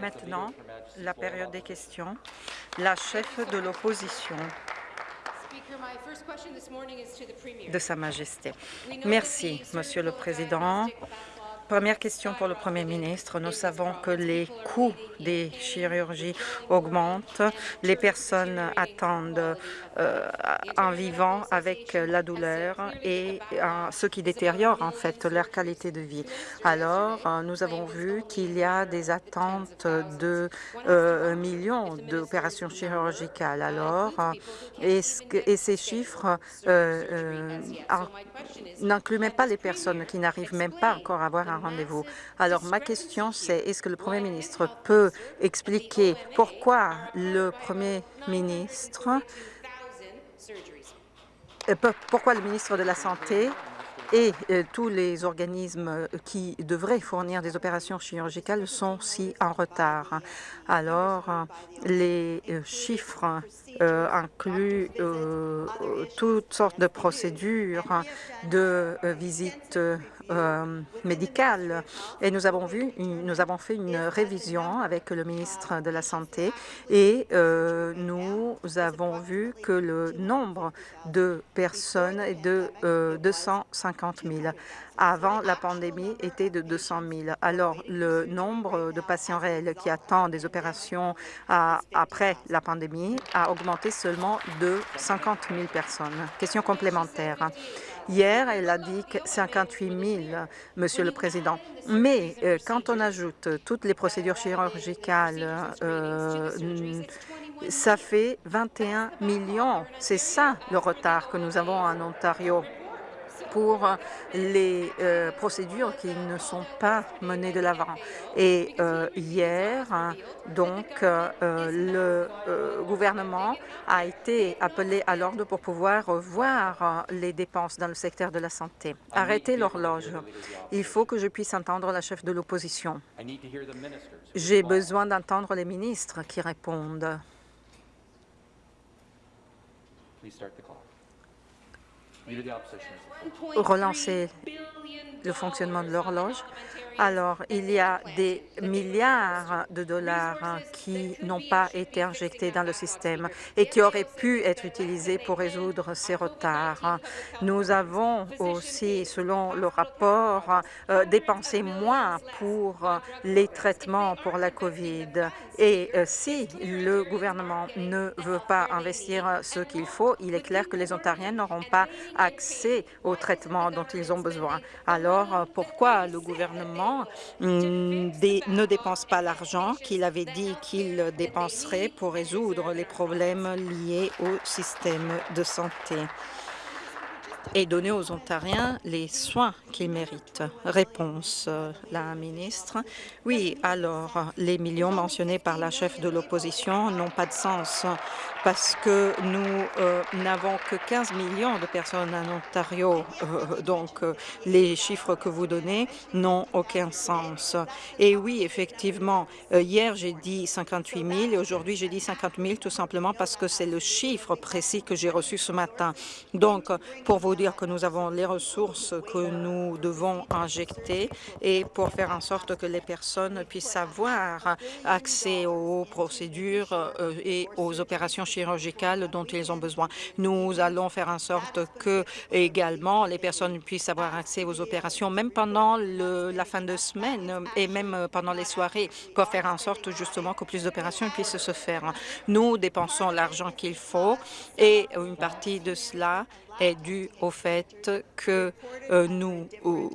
Maintenant, la période des questions. La chef de l'opposition de Sa Majesté. Merci, Monsieur le Président. Première question pour le Premier ministre. Nous savons que les coûts des chirurgies augmentent. Les personnes attendent euh, en vivant avec la douleur et euh, ce qui détériore en fait leur qualité de vie. Alors, euh, nous avons vu qu'il y a des attentes de millions d'opérations chirurgicales. Alors, et, et ces chiffres n'incluent même pas les personnes qui n'arrivent même pas encore à avoir un rendez-vous. Alors, ma question, c'est est-ce que le Premier ministre peut expliquer pourquoi le Premier ministre euh, pourquoi le ministre de la Santé et euh, tous les organismes qui devraient fournir des opérations chirurgicales sont si en retard? Alors, les euh, chiffres incluent toutes sortes de procédures de visites euh, médicale. Et nous avons vu, nous avons fait une révision avec le ministre de la Santé et euh, nous avons vu que le nombre de personnes est de 250 euh, 000 avant la pandémie était de 200 000. Alors, le nombre de patients réels qui attendent des opérations après la pandémie a augmenté seulement de 50 000 personnes. Question complémentaire. Hier, elle a dit que 58 000, Monsieur le Président. Mais euh, quand on ajoute toutes les procédures chirurgicales, euh, ça fait 21 millions. C'est ça le retard que nous avons en Ontario pour les euh, procédures qui ne sont pas menées de l'avant. Et euh, hier, donc, euh, le gouvernement a été appelé à l'ordre pour pouvoir voir les dépenses dans le secteur de la santé. Arrêtez l'horloge. Il faut que je puisse entendre la chef de l'opposition. J'ai besoin d'entendre les ministres qui répondent relancer le fonctionnement de l'horloge. Alors, il y a des milliards de dollars qui n'ont pas été injectés dans le système et qui auraient pu être utilisés pour résoudre ces retards. Nous avons aussi, selon le rapport, euh, dépensé moins pour les traitements pour la COVID. Et euh, si le gouvernement ne veut pas investir ce qu'il faut, il est clair que les Ontariens n'auront pas accès aux traitements dont ils ont besoin. Alors, pourquoi le gouvernement mm, ne dépense pas l'argent qu'il avait dit qu'il dépenserait pour résoudre les problèmes liés au système de santé et donner aux Ontariens les soins qu'ils méritent. Réponse, euh, la ministre. Oui, alors, les millions mentionnés par la chef de l'opposition n'ont pas de sens parce que nous euh, n'avons que 15 millions de personnes en Ontario. Euh, donc, les chiffres que vous donnez n'ont aucun sens. Et oui, effectivement, hier, j'ai dit 58 000 et aujourd'hui, j'ai dit 50 000 tout simplement parce que c'est le chiffre précis que j'ai reçu ce matin. Donc, pour vous dire que nous avons les ressources que nous devons injecter et pour faire en sorte que les personnes puissent avoir accès aux procédures et aux opérations chirurgicales dont ils ont besoin. Nous allons faire en sorte que également les personnes puissent avoir accès aux opérations, même pendant la fin de semaine et même pendant les soirées, pour faire en sorte justement que plus d'opérations puissent se faire. Nous dépensons l'argent qu'il faut et une partie de cela est due au fait que euh, nous euh,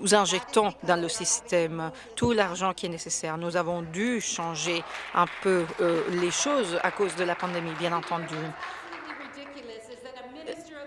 nous injectons dans le système tout l'argent qui est nécessaire. Nous avons dû changer un peu euh, les choses à cause de la pandémie, bien entendu.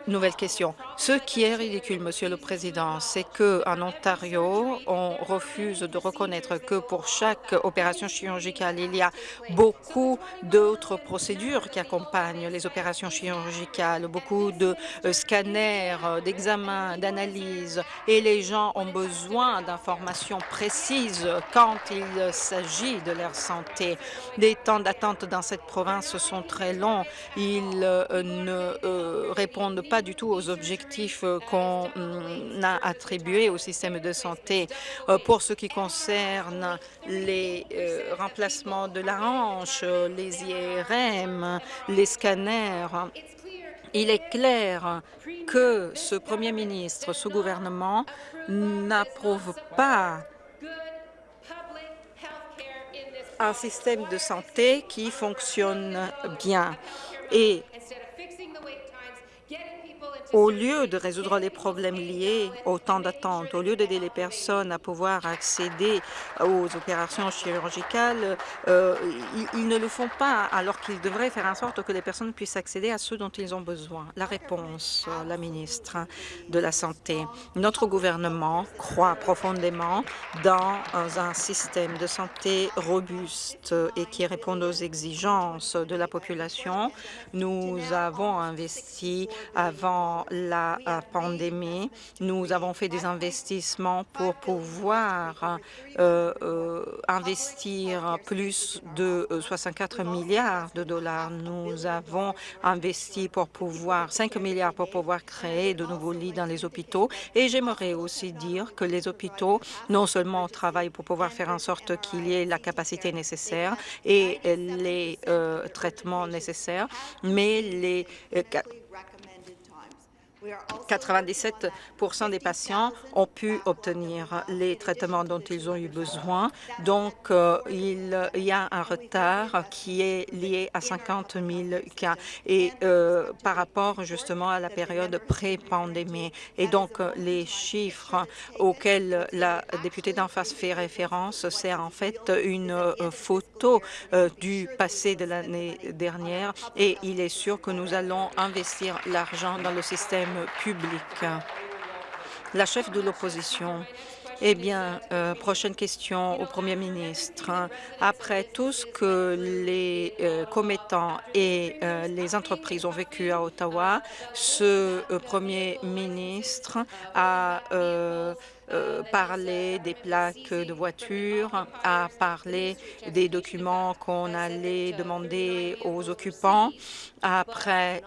Nouvelle question. Ce qui est ridicule, Monsieur le Président, c'est qu'en Ontario, on refuse de reconnaître que pour chaque opération chirurgicale, il y a beaucoup d'autres procédures qui accompagnent les opérations chirurgicales, beaucoup de euh, scanners, euh, d'examens, d'analyses, et les gens ont besoin d'informations précises quand il s'agit de leur santé. Les temps d'attente dans cette province sont très longs. Ils euh, ne répondent pas du tout aux objectifs euh, qu'on mm, a attribués au système de santé. Euh, pour ce qui concerne les euh, remplacements de la hanche, les IRM, les scanners, il est clair que ce Premier ministre, ce gouvernement n'approuve pas un système de santé qui fonctionne bien. Et au lieu de résoudre les problèmes liés au temps d'attente, au lieu d'aider les personnes à pouvoir accéder aux opérations chirurgicales, euh, ils, ne le font pas alors qu'ils devraient faire en sorte que les personnes puissent accéder à ceux dont ils ont besoin. La réponse, la ministre de la Santé. Notre gouvernement croit profondément dans un système de santé robuste et qui réponde aux exigences de la population. Nous avons investi avant la euh, pandémie. Nous avons fait des investissements pour pouvoir euh, euh, investir plus de 64 milliards de dollars. Nous avons investi pour pouvoir 5 milliards pour pouvoir créer de nouveaux lits dans les hôpitaux. Et j'aimerais aussi dire que les hôpitaux non seulement travaillent pour pouvoir faire en sorte qu'il y ait la capacité nécessaire et les traitements nécessaires, mais les 97% des patients ont pu obtenir les traitements dont ils ont eu besoin. Donc, euh, il y a un retard qui est lié à 50 000 cas et euh, par rapport justement à la période pré-pandémie. Et donc, les chiffres auxquels la députée d'en face fait référence, c'est en fait une euh, photo du passé de l'année dernière et il est sûr que nous allons investir l'argent dans le système public. La chef de l'opposition. Eh bien, euh, prochaine question au Premier ministre. Après tout ce que les euh, commettants et euh, les entreprises ont vécu à Ottawa, ce Premier ministre a parlé des plaques de voitures, a parlé des documents qu'on allait demander aux occupants après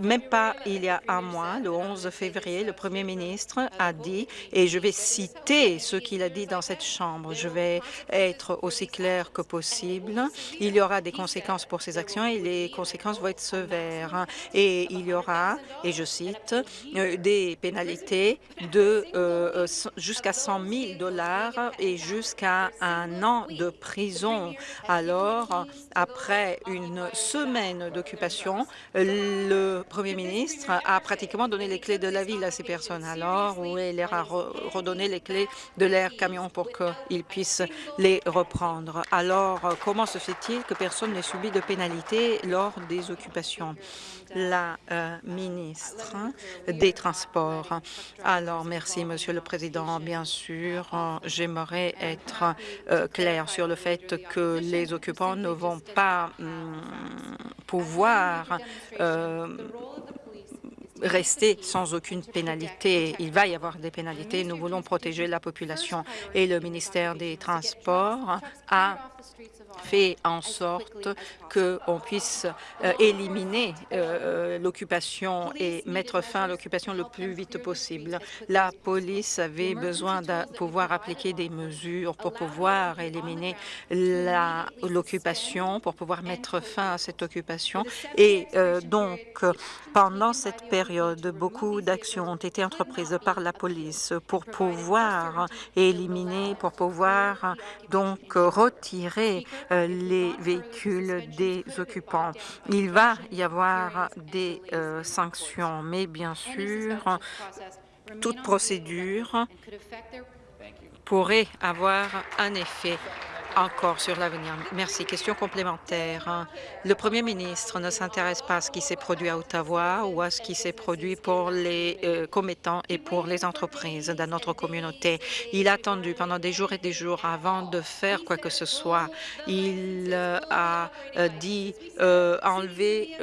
même pas il y a un mois, le 11 février, le Premier ministre a dit, et je vais citer ce qu'il a dit dans cette Chambre, je vais être aussi clair que possible, il y aura des conséquences pour ces actions et les conséquences vont être sévères. Et il y aura, et je cite, euh, des pénalités de euh, jusqu'à 100 000 dollars et jusqu'à un an de prison. Alors, après une semaine d'occupation, le le Premier ministre a pratiquement donné les clés de la ville à ces personnes alors où il leur a redonné les clés de leur camion pour qu'ils puissent les reprendre? Alors, comment se fait-il que personne n'ait subi de pénalité lors des occupations? La euh, ministre des Transports. Alors, merci, Monsieur le Président. Bien sûr, j'aimerais être euh, clair sur le fait que les occupants ne vont pas hum, pouvoir euh, rester sans aucune pénalité. Il va y avoir des pénalités. Nous voulons protéger la population et le ministère des Transports a fait en sorte qu'on puisse euh, éliminer euh, l'occupation et mettre fin à l'occupation le plus vite possible. La police avait besoin de pouvoir appliquer des mesures pour pouvoir éliminer l'occupation, pour pouvoir mettre fin à cette occupation. Et euh, donc, pendant cette période, beaucoup d'actions ont été entreprises par la police pour pouvoir éliminer, pour pouvoir donc retirer euh, les véhicules des occupants. Il va y avoir des euh, sanctions, mais bien sûr, toute procédure pourrait avoir un effet encore sur l'avenir. Merci. Question complémentaire. Le premier ministre ne s'intéresse pas à ce qui s'est produit à Ottawa ou à ce qui s'est produit pour les euh, commettants et pour les entreprises dans notre communauté. Il a attendu pendant des jours et des jours avant de faire quoi que ce soit. Il euh, a euh, dit enlever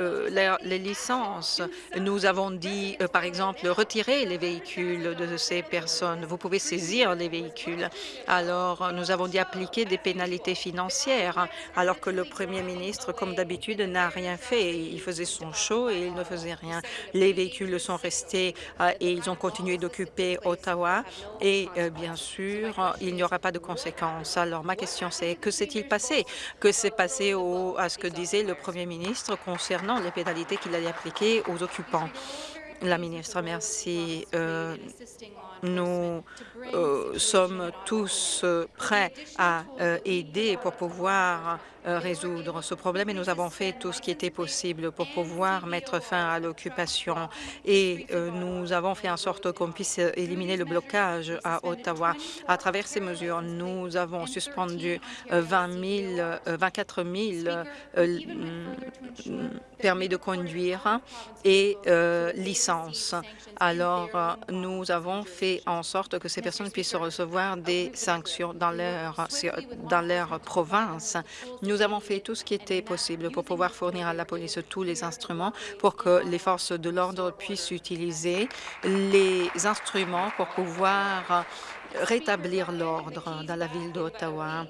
les licences. Nous avons dit, par exemple, retirer les véhicules de ces personnes. Vous pouvez saisir les véhicules. Alors, nous avons dit appliquer des pénalités pénalités financières, alors que le premier ministre, comme d'habitude, n'a rien fait. Il faisait son show et il ne faisait rien. Les véhicules sont restés euh, et ils ont continué d'occuper Ottawa et euh, bien sûr, il n'y aura pas de conséquences. Alors ma question c'est que s'est-il passé? Que s'est passé à ce que disait le premier ministre concernant les pénalités qu'il allait appliquer aux occupants? La ministre, merci. Euh, nous euh, sommes tous euh, prêts à euh, aider pour pouvoir résoudre ce problème et nous avons fait tout ce qui était possible pour pouvoir mettre fin à l'occupation et nous avons fait en sorte qu'on puisse éliminer le blocage à Ottawa. À travers ces mesures, nous avons suspendu 20 000, 24 000 permis de conduire et licences. Alors, nous avons fait en sorte que ces personnes puissent recevoir des sanctions dans leur, dans leur province. Nous avons fait tout ce qui était possible pour pouvoir fournir à la police tous les instruments pour que les forces de l'ordre puissent utiliser les instruments pour pouvoir rétablir l'ordre dans la ville d'Ottawa.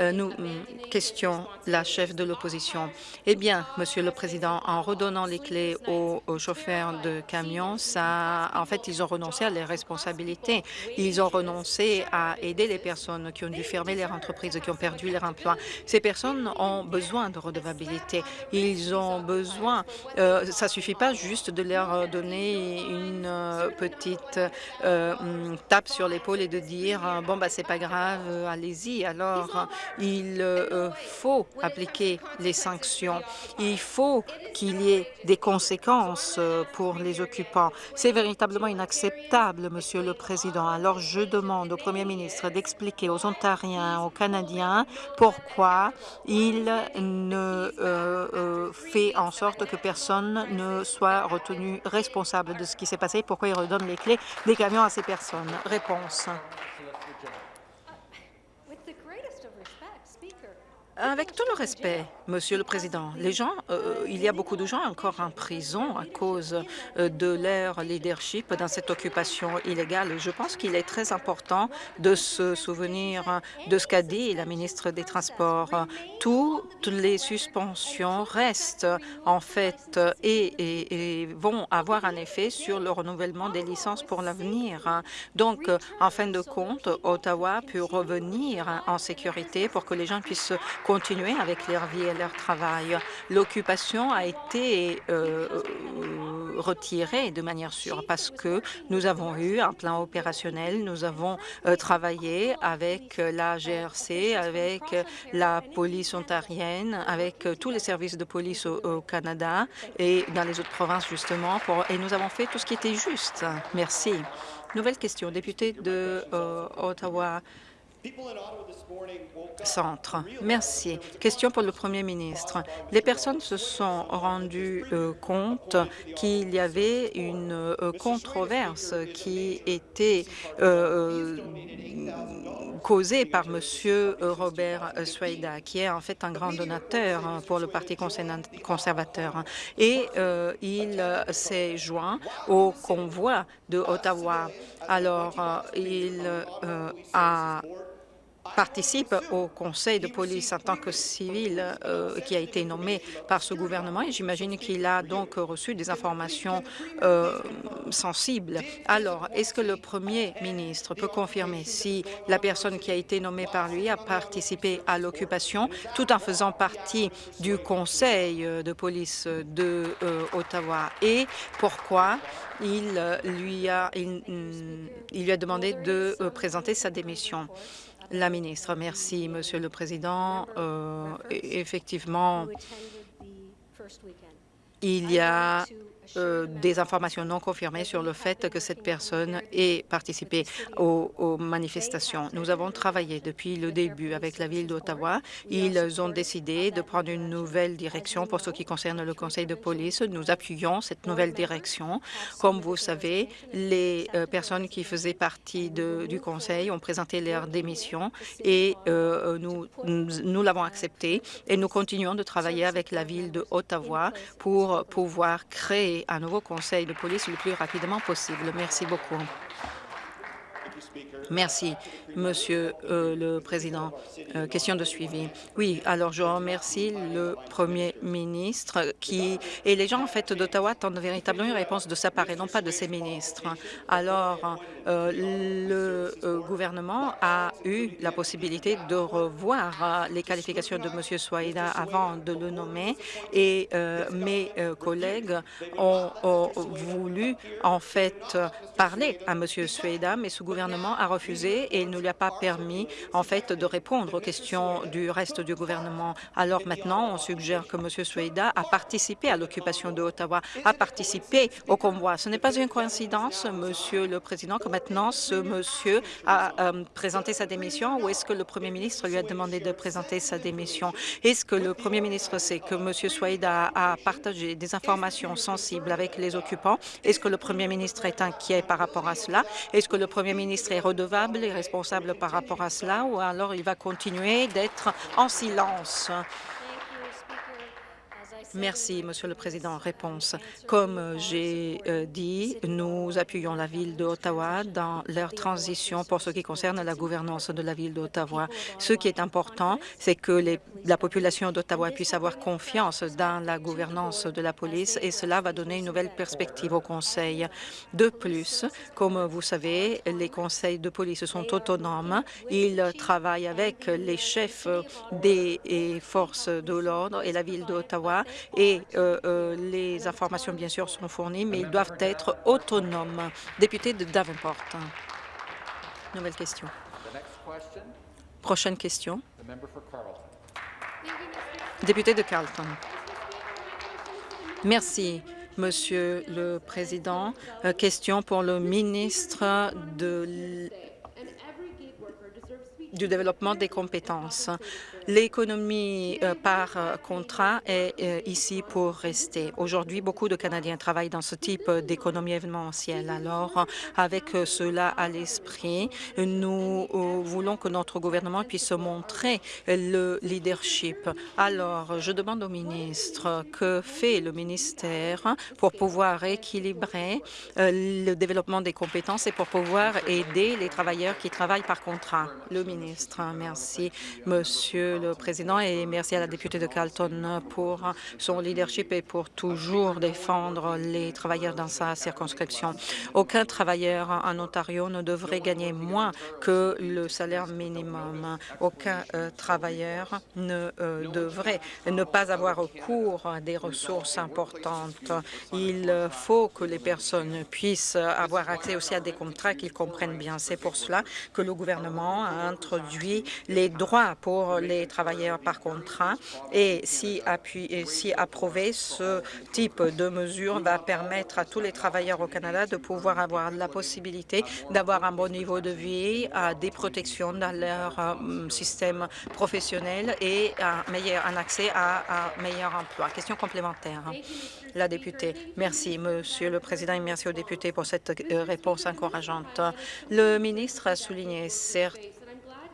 Euh, nous mm, question la chef de l'opposition. Eh bien, Monsieur le Président, en redonnant les clés aux, chauffeurs de camions, ça, en fait, ils ont renoncé à leurs responsabilités. Ils ont renoncé à aider les personnes qui ont dû fermer leur entreprise, qui ont perdu leur emploi. Ces personnes ont besoin de redevabilité. Ils ont besoin, euh, ça suffit pas juste de leur donner une euh, petite euh, mm, tape sur l'épaule de dire bon bah c'est pas grave, allez-y. Alors il euh, faut appliquer les sanctions. Il faut qu'il y ait des conséquences euh, pour les occupants. C'est véritablement inacceptable, Monsieur le Président. Alors, je demande au Premier ministre d'expliquer aux Ontariens, aux Canadiens, pourquoi il ne euh, fait en sorte que personne ne soit retenu responsable de ce qui s'est passé, pourquoi il redonne les clés des camions à ces personnes. Réponse. Dios. Avec tout le respect, Monsieur le Président, les gens, euh, il y a beaucoup de gens encore en prison à cause euh, de leur leadership dans cette occupation illégale. Je pense qu'il est très important de se souvenir de ce qu'a dit la ministre des Transports. Toutes les suspensions restent en fait et vont avoir un effet sur le renouvellement des licences pour l'avenir. Donc, en fin de compte, Ottawa peut revenir en sécurité pour que les gens puissent continuer avec leur vie et leur travail. L'occupation a été euh, euh, retirée de manière sûre parce que nous avons eu un plan opérationnel, nous avons euh, travaillé avec la GRC, avec la police ontarienne, avec tous les services de police au, Canada et dans les autres provinces justement, et nous avons fait tout ce qui était juste. Merci. Nouvelle question, député de Ottawa. Centre. Merci. Question pour le Premier ministre. Les personnes se sont rendues euh, compte qu'il y avait une euh, controverse qui était euh, causée par M. Robert Sueda, qui est en fait un grand donateur pour le Parti conservateur. Et il s'est joint au convoi de Ottawa. Alors, il a participe au conseil de police en tant que civil euh, qui a été nommé par ce gouvernement et j'imagine qu'il a donc reçu des informations euh, sensibles. Alors, est-ce que le premier ministre peut confirmer si la personne qui a été nommée par lui a participé à l'occupation tout en faisant partie du conseil de police de euh, Ottawa? Et pourquoi il lui a, il lui a demandé de présenter sa démission? La ministre, merci, Monsieur le Président. Euh, effectivement, il y a euh, des informations non confirmées sur le fait que cette personne ait participé aux, manifestations. Nous avons travaillé depuis le début avec la ville d'Ottawa. Ils ont décidé de prendre une nouvelle direction pour ce qui concerne le conseil de police. Nous appuyons cette nouvelle direction. Comme vous savez, les euh, personnes qui faisaient partie du conseil ont présenté leur démission et euh, nous, nous l'avons accepté et nous continuons de travailler avec la ville d'Ottawa pour pouvoir créer un nouveau conseil de police le plus rapidement possible. Merci beaucoup. Merci, Monsieur euh, le Président. Euh, question de suivi. Oui, alors je remercie le Premier ministre qui et les gens en fait d'Ottawa attendent véritablement une réponse de sa part et non pas de ses ministres. Alors, euh, le gouvernement a eu la possibilité de revoir les qualifications de Monsieur Swaïda avant de le nommer et mes collègues ont, voulu en fait parler à Monsieur Swaïda, mais ce gouvernement a et il ne lui a pas permis, en fait, de répondre aux questions du reste du gouvernement. Alors maintenant, on suggère que M. Sueda a participé à l'occupation de Ottawa, a participé au convoi. Ce n'est pas une coïncidence, Monsieur le Président, que maintenant ce monsieur a euh, présenté sa démission ou est-ce que le Premier ministre lui a demandé de présenter sa démission? Est-ce que le Premier ministre sait que M. Sueda a partagé des informations sensibles avec les occupants? Est-ce que le Premier ministre est inquiet par rapport à cela? Est-ce que le Premier ministre est redevable et responsable par rapport à cela ou alors il va continuer d'être en silence? Merci, Monsieur le Président. Réponse. Comme j'ai euh, dit, nous appuyons la ville d'Ottawa dans leur transition pour ce qui concerne la gouvernance de la ville d'Ottawa. Ce qui est important, c'est que la population d'Ottawa puisse avoir confiance dans la gouvernance de la police et cela va donner une nouvelle perspective au Conseil. De plus, comme vous savez, les conseils de police sont autonomes. Ils travaillent avec les chefs des forces de l'ordre et la ville d'Ottawa et euh, euh, les informations, bien sûr, sont fournies, mais ils doivent être autonomes. Député de Davenport. Nouvelle question. Prochaine question. Député de Carleton. Merci. Monsieur le Président, euh, question pour le ministre de du développement des compétences. L'économie euh, par euh, contrat est euh, ici pour rester. Aujourd'hui, beaucoup de Canadiens travaillent dans ce type d'économie événementielle. Alors, avec cela à l'esprit, nous voulons que notre gouvernement puisse montrer le leadership. Alors, je demande au ministre que fait le ministère pour pouvoir équilibrer le développement des compétences et pour pouvoir aider les travailleurs qui travaillent par contrat? Le ministre, merci, Monsieur le Président, et merci à la députée de Carlton pour son leadership et pour toujours défendre les travailleurs dans sa circonscription. Aucun travailleur en Ontario ne devrait gagner moins que le salaire minimum. Aucun euh, travailleur ne euh, devrait ne pas avoir recours à des ressources importantes. Il faut que les personnes puissent avoir accès aussi à des contrats qu'ils comprennent bien. C'est pour cela que le gouvernement a introduit les droits pour les travailleurs par contrat et si, si approuvé, ce type de mesure va permettre à tous les travailleurs au Canada de pouvoir avoir la possibilité d'avoir un bon niveau de vie, des protections dans leur euh, système professionnel et un, meilleur, accès à un meilleur emploi. Question complémentaire. La députée. Merci, Monsieur le Président, et merci aux députés pour cette euh, réponse encourageante. Le ministre a souligné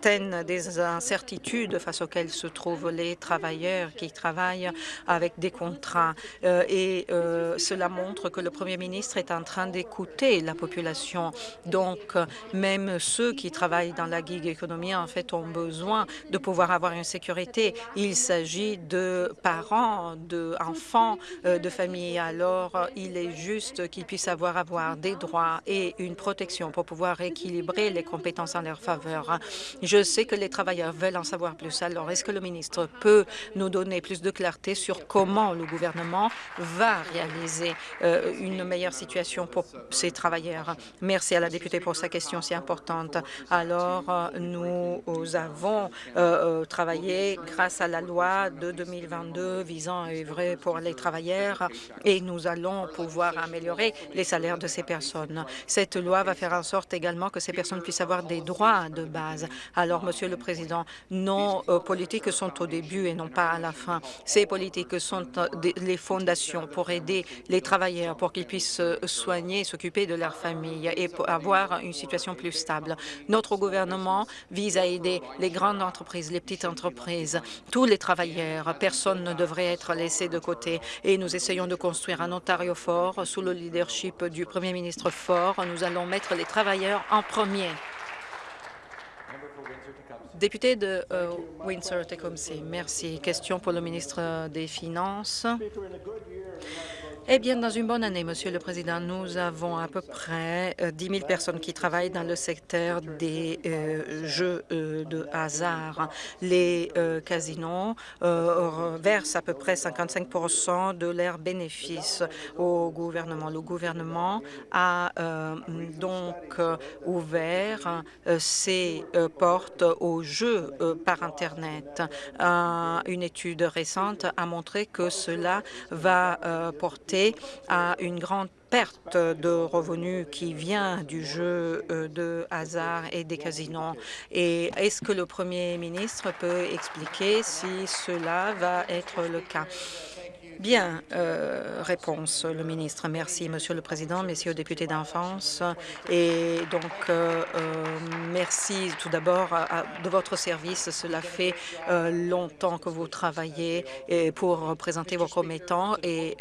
des incertitudes face auxquelles se trouvent les travailleurs qui travaillent avec des contrats. Euh, et euh, cela montre que le Premier ministre est en train d'écouter la population. Donc, même ceux qui travaillent dans la gig économie, en fait, ont besoin de pouvoir avoir une sécurité. Il s'agit de parents, d'enfants, euh, de familles. Alors, il est juste qu'ils puissent avoir, des droits et une protection pour pouvoir équilibrer les compétences en leur faveur. Sais que les travailleurs veulent en savoir plus. Alors, est-ce que le ministre peut nous donner plus de clarté sur comment le gouvernement va réaliser euh, une meilleure situation pour ces travailleurs? Merci à la députée pour sa question si importante. Alors, euh, nous avons euh, travaillé grâce à la loi de 2022 visant à œuvrer pour les travailleurs et nous allons pouvoir améliorer les salaires de ces personnes. Cette loi va faire en sorte également que ces personnes puissent avoir des droits de base. Monsieur le Président, nos euh, politiques sont au début et non pas à la fin. Ces politiques sont euh, les fondations pour aider les travailleurs, pour qu'ils puissent se soigner, s'occuper de leur famille et avoir une situation plus stable. Notre gouvernement vise à aider les grandes entreprises, les petites entreprises, tous les travailleurs. Personne ne devrait être laissé de côté et nous essayons de construire un Ontario fort sous le leadership du Premier ministre fort. Nous allons mettre les travailleurs en premier. Député de euh, Windsor-Tecumseh, merci. Question pour le ministre des Finances. Eh bien, dans une bonne année, Monsieur le Président, nous avons à peu près 10 euh, 000 personnes qui travaillent dans le secteur des euh, jeux euh, de hasard. Les casinos versent à peu près 55% de leurs bénéfices au gouvernement. Le gouvernement a donc ouvert ses portes aux jeux par Internet. une étude récente a montré que cela va porter à une grande perte de revenus qui vient du jeu euh, de hasard et des casinos. Et est-ce que le Premier ministre peut expliquer si cela va être le cas? Bien, euh, réponse, le ministre. Merci, Monsieur le Président, messieurs députés d'enfance. Et donc, euh, euh, merci tout d'abord de votre service. Cela fait longtemps que vous travaillez pour présenter vos commettants et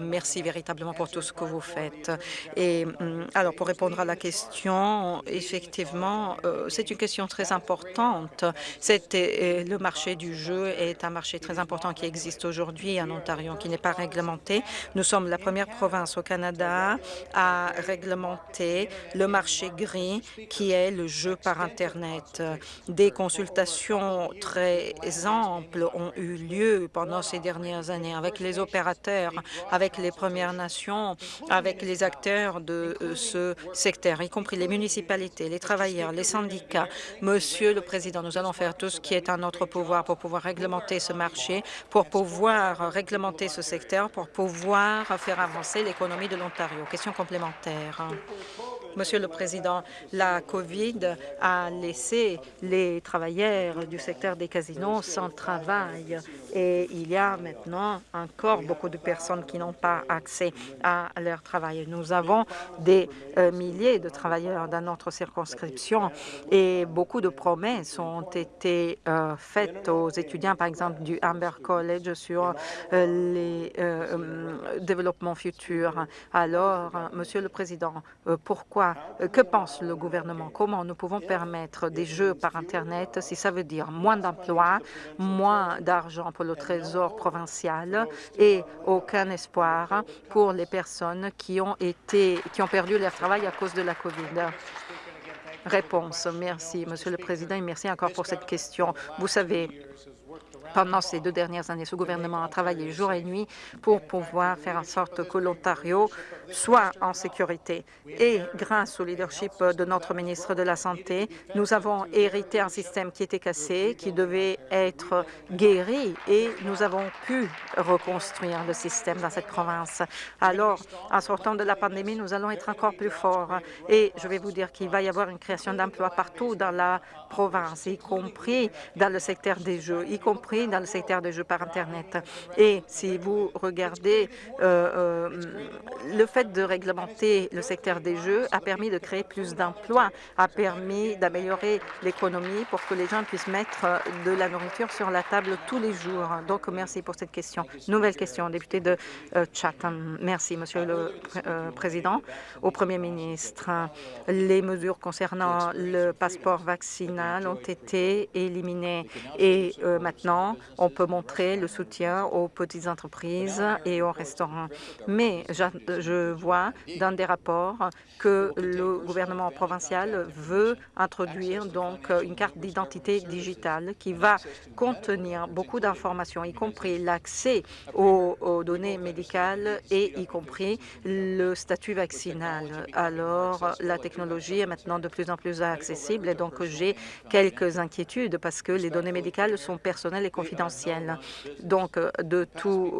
merci véritablement pour tout ce que vous faites. Et hum, alors, pour répondre à la question, effectivement, c'est une question très importante. Le marché du jeu est un marché très important qui existe aujourd'hui en Ontario qui n'est pas réglementé. Nous sommes la première province au Canada à réglementer le marché gris, qui est le jeu par Internet. Des consultations très amples ont eu lieu pendant ces dernières années avec les opérateurs, avec les Premières Nations, avec les acteurs de euh, ce secteur, y compris les municipalités, les travailleurs, les syndicats. Monsieur le Président, nous allons faire tout ce qui est en notre pouvoir pour pouvoir réglementer ce marché, pour pouvoir réglementer ce secteur pour pouvoir faire avancer l'économie de l'Ontario. Question complémentaire. Monsieur le Président, la COVID a laissé les travailleurs du secteur des casinos sans travail et il y a maintenant encore beaucoup de personnes qui n'ont pas accès à leur travail. Nous avons des euh, milliers de travailleurs dans notre circonscription et beaucoup de promesses ont été euh, faites aux étudiants, par exemple du Amber College, sur euh, les développements futurs. Alors, Monsieur le Président, pourquoi euh, que pense le gouvernement? Comment nous pouvons permettre des jeux par Internet si ça veut dire moins d'emplois, moins d'argent pour le Trésor provincial et aucun espoir pour les personnes qui ont, été, qui ont perdu leur travail à cause de la COVID? Réponse. Merci, Monsieur le Président, et merci encore pour cette question. Vous savez, pendant ces deux dernières années, ce gouvernement a travaillé jour et nuit pour pouvoir faire en sorte que l'Ontario soit en sécurité. Et grâce au leadership de notre ministre de la Santé, nous avons hérité un système qui était cassé, qui devait être guéri, et nous avons pu reconstruire le système dans cette province. Alors, en sortant de la pandémie, nous allons être encore plus forts. Et je vais vous dire qu'il va y avoir une création d'emplois partout dans la province, y compris dans le secteur des jeux, y compris dans le secteur des jeux par Internet. Et si vous regardez, euh, euh, le fait de réglementer le secteur des jeux a permis de créer plus d'emplois, a permis d'améliorer l'économie pour que les gens puissent mettre de la nourriture sur la table tous les jours. Donc, merci pour cette question. Nouvelle question, député de euh, Chatham. Merci, Monsieur le Président. Au Premier ministre, les mesures concernant le passeport vaccinal ont été éliminées et maintenant, on peut montrer le soutien aux petites entreprises et aux restaurants. Mais je vois dans des rapports que le gouvernement provincial veut introduire donc une carte d'identité digitale qui va contenir beaucoup d'informations, y compris l'accès aux, données médicales et y compris le statut vaccinal. Alors, la technologie est maintenant de plus en plus accessible et donc j'ai quelques inquiétudes parce que les données médicales sont personnelles et. Donc,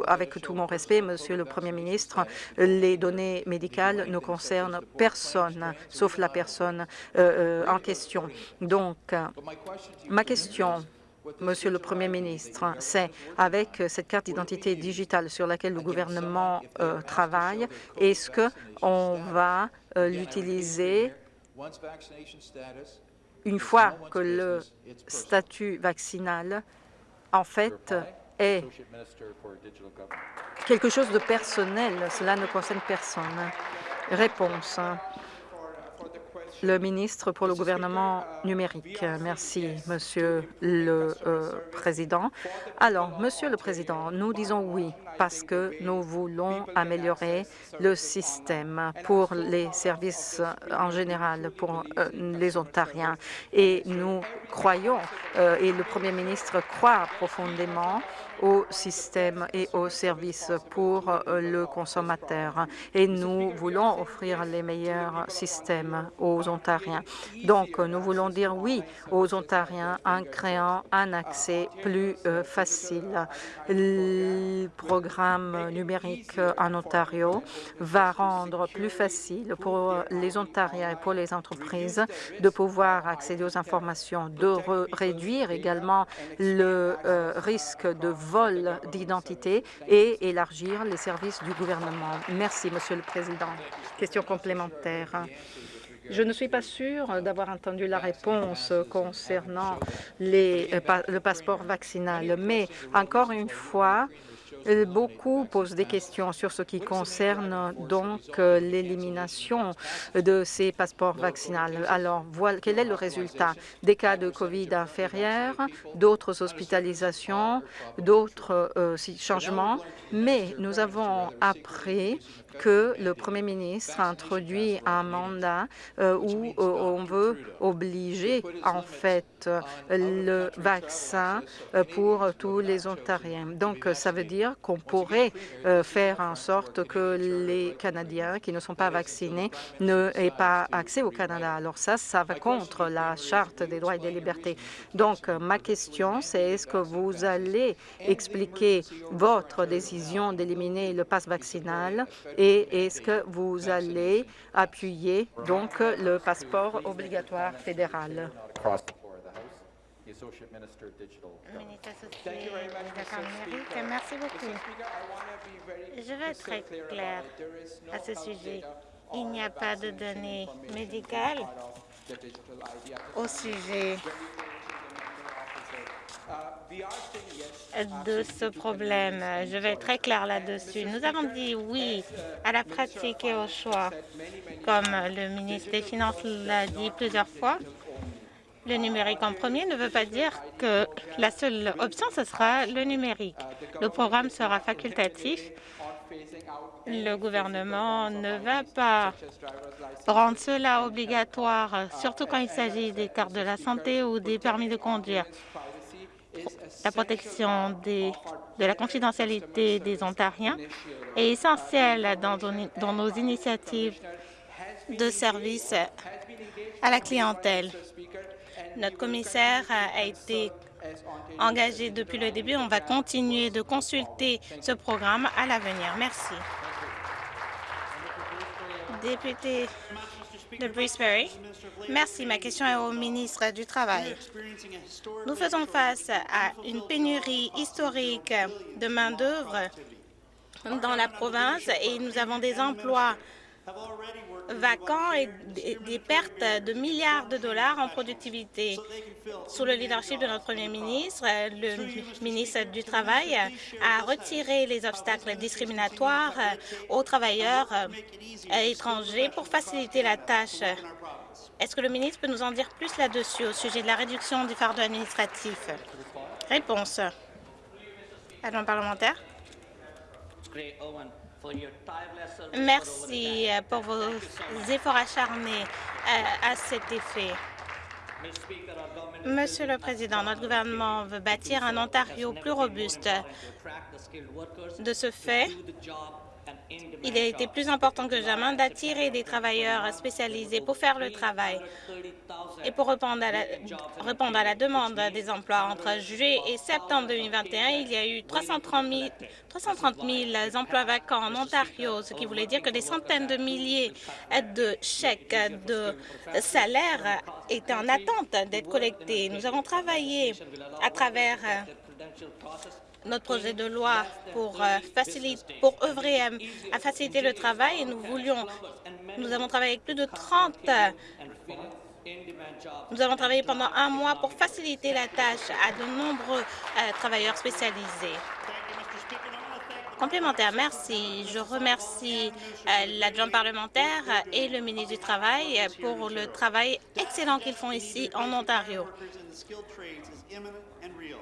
avec tout mon respect, Monsieur le Premier ministre, les données médicales ne concernent personne, sauf la personne euh, euh, en question. Donc, ma question Monsieur le Premier ministre, c'est avec cette carte d'identité digitale sur laquelle le gouvernement euh, travaille, est-ce qu'on va l'utiliser une fois que le statut vaccinal, en fait, est quelque chose de personnel. Cela ne concerne personne. Réponse. Le ministre pour le gouvernement numérique. Merci, Monsieur le euh, Président. Alors, Monsieur le Président, nous disons oui parce que nous voulons améliorer le système pour les services en général, pour euh, les Ontariens. Et nous croyons, euh, et le Premier ministre croit profondément au système et aux services pour le consommateur. Et nous voulons offrir les meilleurs systèmes aux Ontariens. Donc, nous voulons dire oui aux Ontariens en créant un accès plus euh, facile. Le programme numérique en Ontario va rendre plus facile pour les Ontariens et pour les entreprises de pouvoir accéder aux informations, de réduire également le euh, risque de vol d'identité et élargir les services du gouvernement. Merci, Monsieur le Président. Question complémentaire. Je ne suis pas sûre d'avoir entendu la réponse concernant euh, le passeport vaccinal, mais encore une fois, beaucoup posent des questions sur ce qui concerne donc euh, l'élimination de ces passeports vaccinaux. Alors, quel est le résultat? Des cas de COVID inférieurs, d'autres hospitalisations, d'autres euh, changements, mais nous avons appris que le Premier ministre a introduit un mandat euh, où euh, on veut obliger en fait le vaccin euh, pour tous les Ontariens. Donc, ça veut dire qu'on pourrait faire en sorte que les Canadiens qui ne sont pas vaccinés n'aient pas accès au Canada. Alors ça, ça va contre la Charte des droits et des libertés. Donc, ma question, c'est est-ce que vous allez expliquer votre décision d'éliminer le passe vaccinal et est-ce que vous allez appuyer donc le passeport obligatoire fédéral? Merci beaucoup. Je vais être très clair à ce sujet. Il n'y a pas de données médicales au sujet de ce problème? Je vais être très clair là-dessus. Nous avons dit oui à la pratique et au choix. Comme le ministre des Finances l'a dit plusieurs fois, le numérique en premier ne veut pas dire que la seule option, ce sera le numérique. Le programme sera facultatif. Le gouvernement ne va pas rendre cela obligatoire, surtout quand il s'agit des cartes de la santé ou des permis de conduire la protection de la confidentialité des Ontariens est essentielle dans, dans nos initiatives de service à la clientèle. Notre commissaire a été engagé depuis le début. On va continuer de consulter ce programme à l'avenir. Merci. Député de. Merci. Ma question est au ministre du Travail. Nous faisons face à une pénurie historique de main-d'œuvre dans la province et nous avons des emplois vacants et des pertes de milliards de dollars en productivité. Sous le leadership de notre Premier ministre, le ministre du Travail a retiré les obstacles discriminatoires aux travailleurs étrangers pour faciliter la tâche. Est-ce que le ministre peut nous en dire plus là-dessus au sujet de la réduction du fardeau administratif Réponse. Adjoint parlementaire. Merci euh, pour vos efforts acharnés euh, à cet effet. Monsieur le Président, notre gouvernement veut bâtir un Ontario plus robuste. De ce fait, il a été plus important que jamais d'attirer des travailleurs spécialisés pour faire le travail et pour répondre à, la, demande des emplois. Entre juillet et septembre 2021, il y a eu 330 000, 330 000 emplois vacants en Ontario, ce qui voulait dire que des centaines de milliers de chèques de salaire étaient en attente d'être collectés. Nous avons travaillé à travers notre projet de loi pour, euh, faciliter, pour œuvrer à, faciliter le travail et nous voulions, nous avons travaillé avec plus de 30 nous avons travaillé pendant un mois pour faciliter la tâche à de nombreux euh, travailleurs spécialisés. Complémentaire, merci. Je remercie euh, l'adjoint parlementaire et le ministre du Travail pour le travail excellent qu'ils font ici en Ontario.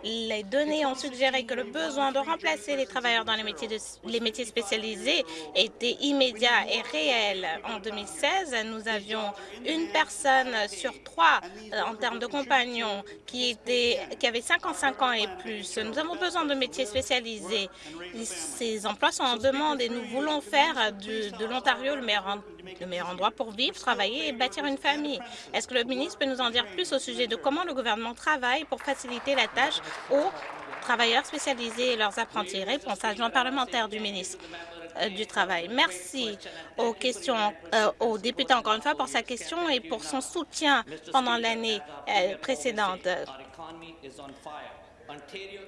Les données ont suggéré que le besoin de remplacer les travailleurs dans les métiers, les métiers spécialisés était immédiat et réel. En 2016, nous avions une personne sur trois euh, en termes de compagnons qui, était, qui avait 55 ans et plus. Nous avons besoin de métiers spécialisés. Ces emplois sont en demande et nous voulons faire de l'Ontario le meilleur le meilleur endroit pour vivre, travailler et bâtir une famille. Est-ce que le ministre peut nous en dire plus au sujet de comment le gouvernement travaille pour faciliter la tâche aux travailleurs spécialisés et leurs apprentis? Réponse adjoint parlementaire du ministre euh, du Travail. Merci aux questions euh, aux députés encore une fois pour sa question et pour son soutien pendant l'année euh, précédente.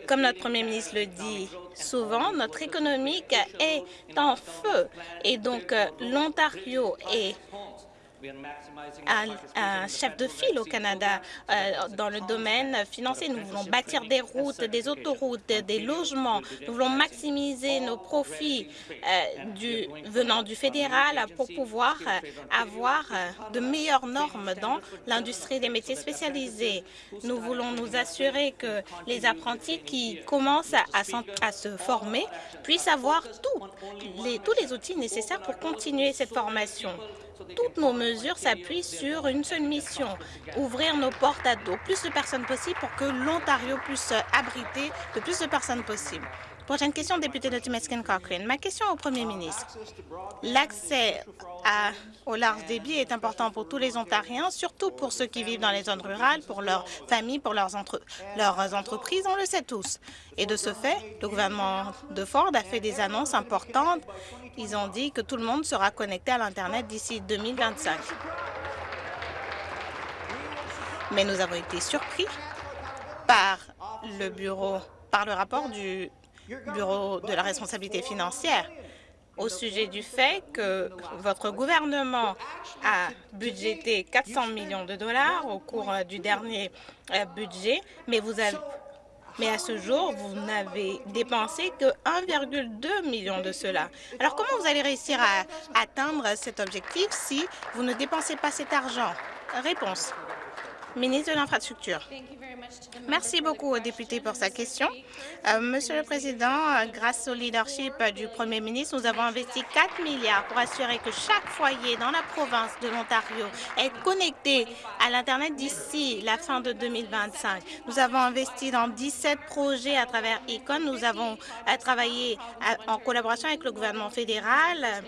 Comme notre premier ministre le dit souvent, notre économie est en feu et donc l'Ontario est un, chef de file au Canada euh, dans le domaine financier. Nous voulons bâtir des routes, des autoroutes, des logements. Nous voulons maximiser nos profits euh, du, venant du fédéral pour pouvoir euh, avoir de meilleures normes dans l'industrie des métiers spécialisés. Nous voulons nous assurer que les apprentis qui commencent à, à se former puissent avoir les, tous les outils nécessaires pour continuer cette formation. Toutes nos mesures s'appuient sur une seule mission, ouvrir nos portes à au plus de personnes possible pour que l'Ontario puisse abriter le plus de personnes possible. Prochaine question, député de Timiskin Cochrane. Ma question au premier ministre. L'accès au large débit est important pour tous les Ontariens, surtout pour ceux qui vivent dans les zones rurales, pour leurs familles, pour leurs entreprises, on le sait tous. Et de ce fait, le gouvernement de Ford a fait des annonces importantes. Ils ont dit que tout le monde sera connecté à l'Internet d'ici 2025. Mais nous avons été surpris par le bureau, par le rapport du Bureau de la responsabilité financière au sujet du fait que votre gouvernement a budgété 400 millions de dollars au cours du dernier euh, budget, mais vous avez mais à ce jour, vous n'avez dépensé que 1,2 million de cela. Alors, comment vous allez réussir à atteindre cet objectif si vous ne dépensez pas cet argent? Réponse ministre de l'Infrastructure. Merci beaucoup aux députés pour sa question. Euh, Monsieur le Président, euh, grâce au leadership du Premier ministre, nous avons investi 4 milliards pour assurer que chaque foyer dans la province de l'Ontario est connecté à l'Internet d'ici la fin de 2025. Nous avons investi dans 17 projets à travers Econ. Nous avons euh, travaillé en collaboration avec le gouvernement fédéral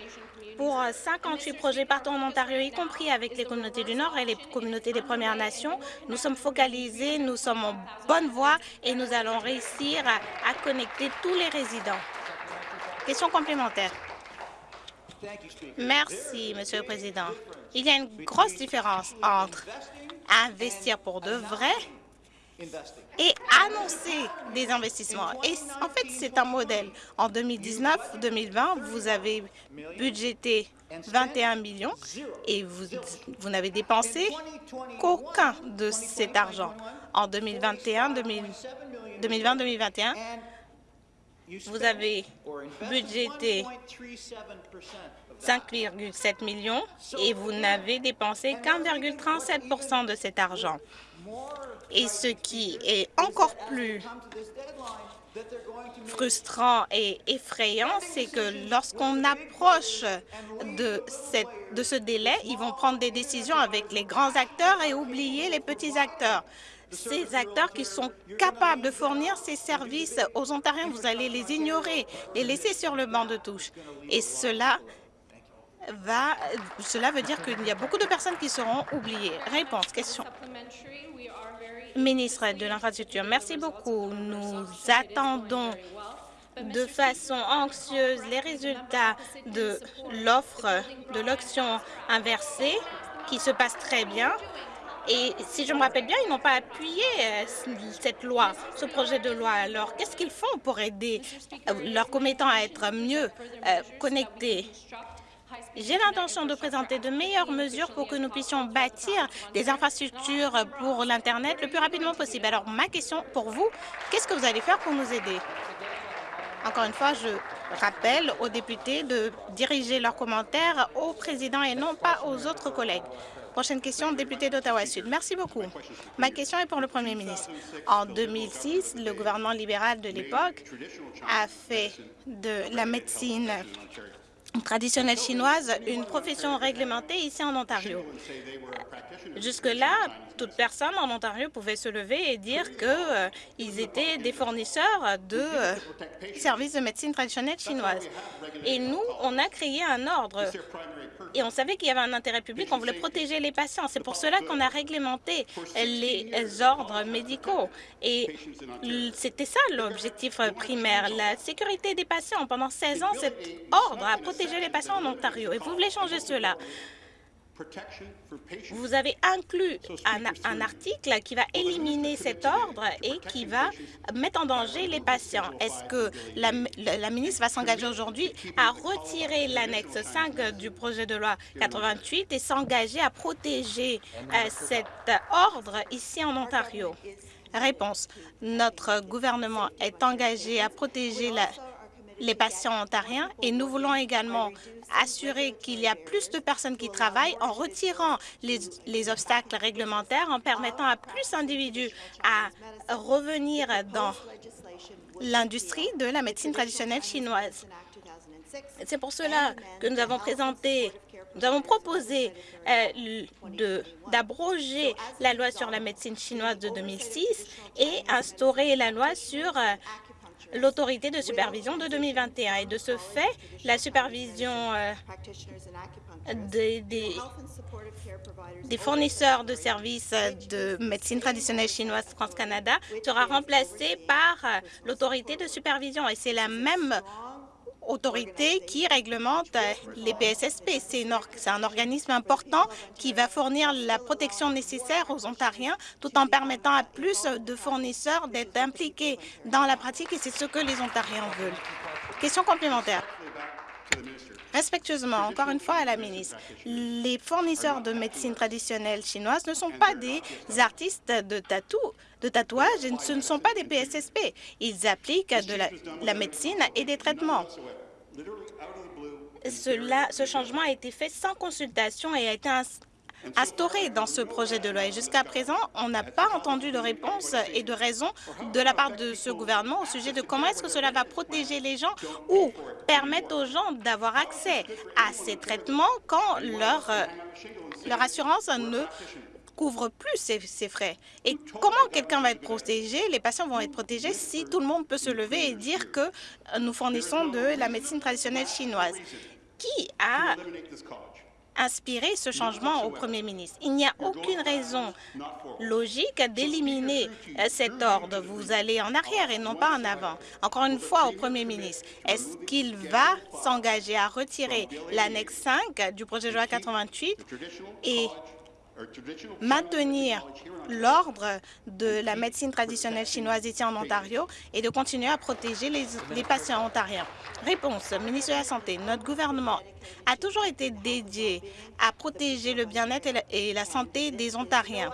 pour 58 euh, projets partout en Ontario, y compris avec les communautés du Nord et les communautés des Premières Nations. Nous sommes focalisés, nous sommes en bonne voie et nous allons réussir à, connecter tous les résidents. Question complémentaire. Merci, Monsieur le Président. Il y a une grosse différence entre investir pour de vrai et annoncer des investissements. Et en fait, c'est un modèle. En 2019-2020, vous avez budgété 21 millions et vous, vous n'avez dépensé qu'aucun de cet argent. En 2021-2021, vous avez budgété 5,7 millions et vous n'avez dépensé qu'1,37 de cet argent. Et ce qui est encore plus frustrant et effrayant, c'est que lorsqu'on approche de, ce délai, ils vont prendre des décisions avec les grands acteurs et oublier les petits acteurs. Ces acteurs qui sont capables de fournir ces services aux Ontariens, vous allez les ignorer, les laisser sur le banc de touche. Et cela va, cela veut dire qu'il y a beaucoup de personnes qui seront oubliées. Réponse, question. Ministre de l'Infrastructure, merci beaucoup. Nous attendons de façon anxieuse les résultats de l'offre de l'auction inversée qui se passe très bien. Et si je me rappelle bien, ils n'ont pas appuyé euh, cette loi, ce projet de loi. Alors, qu'est-ce qu'ils font pour aider euh, leurs commettants à être mieux euh, connectés? J'ai l'intention de présenter de meilleures mesures pour que nous puissions bâtir des infrastructures pour l'Internet le plus rapidement possible. Alors, ma question pour vous, qu'est-ce que vous allez faire pour nous aider? Encore une fois, je rappelle aux députés de diriger leurs commentaires au président et non pas aux autres collègues. Prochaine question, député d'Ottawa-Sud. Merci beaucoup. Ma question est pour le premier ministre. En 2006, le gouvernement libéral de l'époque a fait de la médecine traditionnelle chinoise une profession réglementée ici en Ontario. Jusque-là, toute personne en Ontario pouvait se lever et dire qu'ils euh, étaient des fournisseurs de euh, services de médecine traditionnelle chinoise. Et nous, on a créé un ordre et on savait qu'il y avait un intérêt public, on voulait protéger les patients. C'est pour cela qu'on a réglementé les ordres médicaux. Et c'était ça l'objectif primaire, la sécurité des patients. Pendant 16 ans, cet ordre a protégé les patients en Ontario. Et vous voulez changer cela. Vous avez inclus un, article qui va éliminer cet ordre et qui va mettre en danger les patients. Est-ce que la, la, ministre va s'engager aujourd'hui à retirer l'annexe 5 du projet de loi 88 et s'engager à protéger euh, cet ordre ici en Ontario? Réponse. Notre gouvernement est engagé à protéger la, les patients ontariens et nous voulons également assurer qu'il y a plus de personnes qui travaillent en retirant les, obstacles réglementaires, en permettant à plus d'individus à revenir dans l'industrie de la médecine traditionnelle chinoise. C'est pour cela que nous avons présenté, nous avons proposé euh, d'abroger la loi sur la médecine chinoise de 2006 et instaurer la loi sur euh, l'autorité de supervision de 2021. Et de ce fait, la supervision euh, des, fournisseurs de services de médecine traditionnelle chinoise France-Canada sera remplacée par euh, l'autorité de supervision. Et c'est la même autorité qui réglemente les PSSP. C'est un organisme important qui va fournir la protection nécessaire aux Ontariens tout en permettant à plus de fournisseurs d'être impliqués dans la pratique et c'est ce que les Ontariens veulent. Question complémentaire. Respectueusement, encore une fois à la ministre, les fournisseurs de médecine traditionnelle chinoise ne sont pas des artistes de tatou, de tatouage, ce ne sont pas des PSSP. Ils appliquent de la, médecine et des traitements. Ce changement a été fait sans consultation et a été instauré dans ce projet de loi. Et jusqu'à présent, on n'a pas entendu de réponse et de raison de la part de ce gouvernement au sujet de comment est-ce que cela va protéger les gens ou permettre aux gens d'avoir accès à ces traitements quand leur, leur assurance ne couvre plus ces, frais. Et comment quelqu'un va être protégé, les patients vont être protégés si tout le monde peut se lever et dire que nous fournissons de la médecine traditionnelle chinoise. Qui a inspiré ce changement au premier ministre. Il n'y a aucune raison logique d'éliminer euh, cet ordre. Vous allez en arrière et non pas en avant. Encore une fois, au premier ministre, est-ce qu'il va s'engager à retirer l'annexe 5 du projet de loi 88 et maintenir l'ordre de la médecine traditionnelle chinoise ici en Ontario et de continuer à protéger les, patients ontariens. Réponse, ministre de la Santé, notre gouvernement a toujours été dédié à protéger le bien-être et, la santé des Ontariens.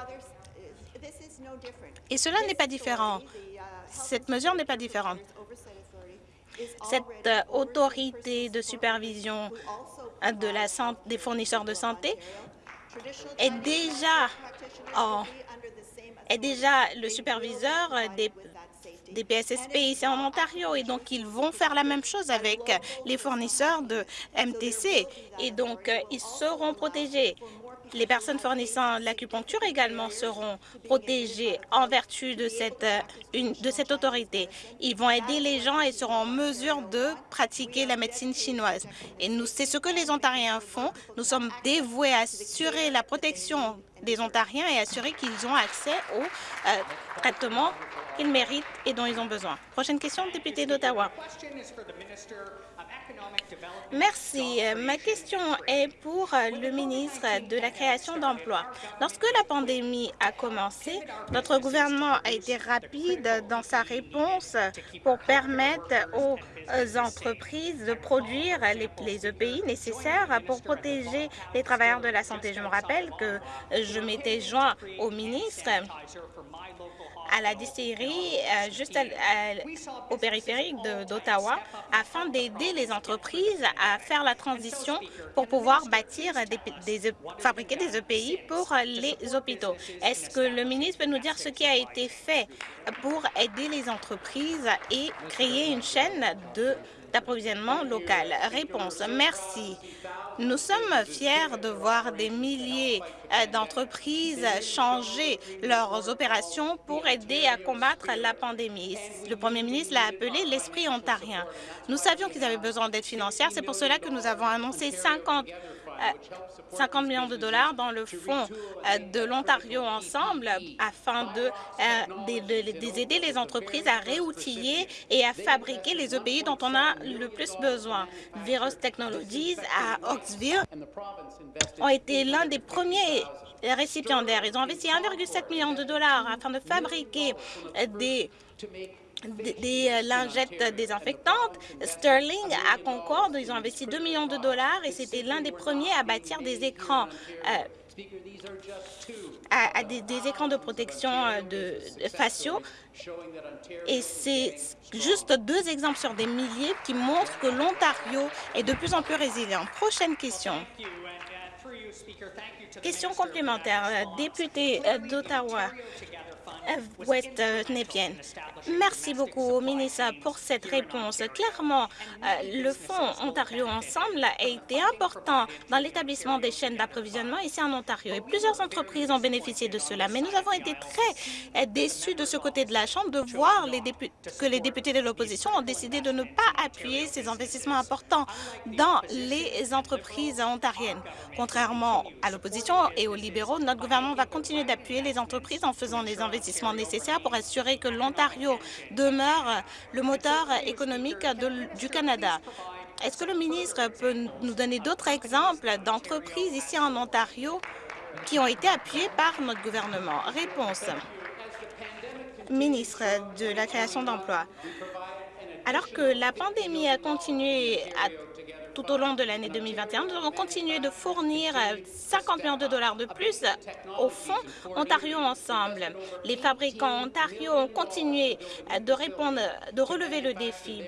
Et cela n'est pas différent. Cette mesure n'est pas différente. Cette euh, autorité de supervision de la des fournisseurs de santé est déjà, déjà le superviseur des, des PSSP ici en Ontario et donc ils vont faire la même chose avec les fournisseurs de MTC et donc euh, ils seront protégés. Les personnes fournissant l'acupuncture également seront protégées en vertu de cette, euh, de cette autorité. Ils vont aider les gens et seront en mesure de pratiquer la médecine chinoise. Et c'est ce que les Ontariens font. Nous sommes dévoués à assurer la protection des Ontariens et assurer qu'ils ont accès aux euh, traitements qu'ils méritent et dont ils ont besoin. Prochaine question, député d'Ottawa. Merci. Ma question est pour le ministre de la Création d'emplois. Lorsque la pandémie a commencé, notre gouvernement a été rapide dans sa réponse pour permettre aux entreprises de produire les, EPI nécessaires pour protéger les travailleurs de la santé. Je me rappelle que je m'étais joint au ministre à la distillerie euh, juste au périphérique d'Ottawa afin d'aider les entreprises à faire la transition pour pouvoir bâtir, des, fabriquer des EPI pour les hôpitaux. Est-ce que le ministre peut nous dire ce qui a été fait pour aider les entreprises et créer une chaîne d'approvisionnement local? Réponse. Merci. Nous sommes fiers de voir des milliers euh, d'entreprises changer leurs opérations pour aider à combattre la pandémie. Le premier ministre l'a appelé l'esprit ontarien. Nous savions qu'ils avaient besoin d'aide financière. C'est pour cela que nous avons annoncé 50 50 millions de dollars dans le fonds euh, de l'Ontario Ensemble afin de, euh, aider les entreprises à réoutiller et à fabriquer les EPI dont on a le plus besoin. Virus Technologies à Oxville ont été l'un des premiers récipiendaires. Ils ont investi 1,7 million de dollars afin de fabriquer des des euh, lingettes désinfectantes. Sterling, à Concorde, ils ont investi 2 millions de dollars et c'était l'un des premiers à bâtir des écrans euh, des, écrans de protection euh, de, faciaux. Et c'est juste deux exemples sur des milliers qui montrent que l'Ontario est de plus en plus résilient. Prochaine question. Question complémentaire. Député d'Ottawa, Euh, Nepean. Merci beaucoup, ministre, pour cette réponse. Clairement, euh, le Fonds Ontario Ensemble a été important dans l'établissement des chaînes d'approvisionnement ici en Ontario et plusieurs entreprises ont bénéficié de cela. Mais nous avons été très euh, déçus de ce côté de la Chambre de voir les que les députés de l'opposition ont décidé de ne pas appuyer ces investissements importants dans les entreprises ontariennes. Contrairement à l'opposition et aux libéraux, notre gouvernement va continuer d'appuyer les entreprises en faisant des investissements nécessaires pour assurer que l'Ontario demeure le moteur économique du Canada. Est-ce que le ministre peut nous donner d'autres exemples d'entreprises ici en Ontario qui ont été appuyées par notre gouvernement? Réponse. Ministre de la création d'emplois. Alors que la pandémie a continué à tout au long de l'année 2021. Nous avons continué de fournir 50 millions de dollars de plus au Fonds Ontario Ensemble. Les fabricants Ontario ont continué de répondre, de relever le défi.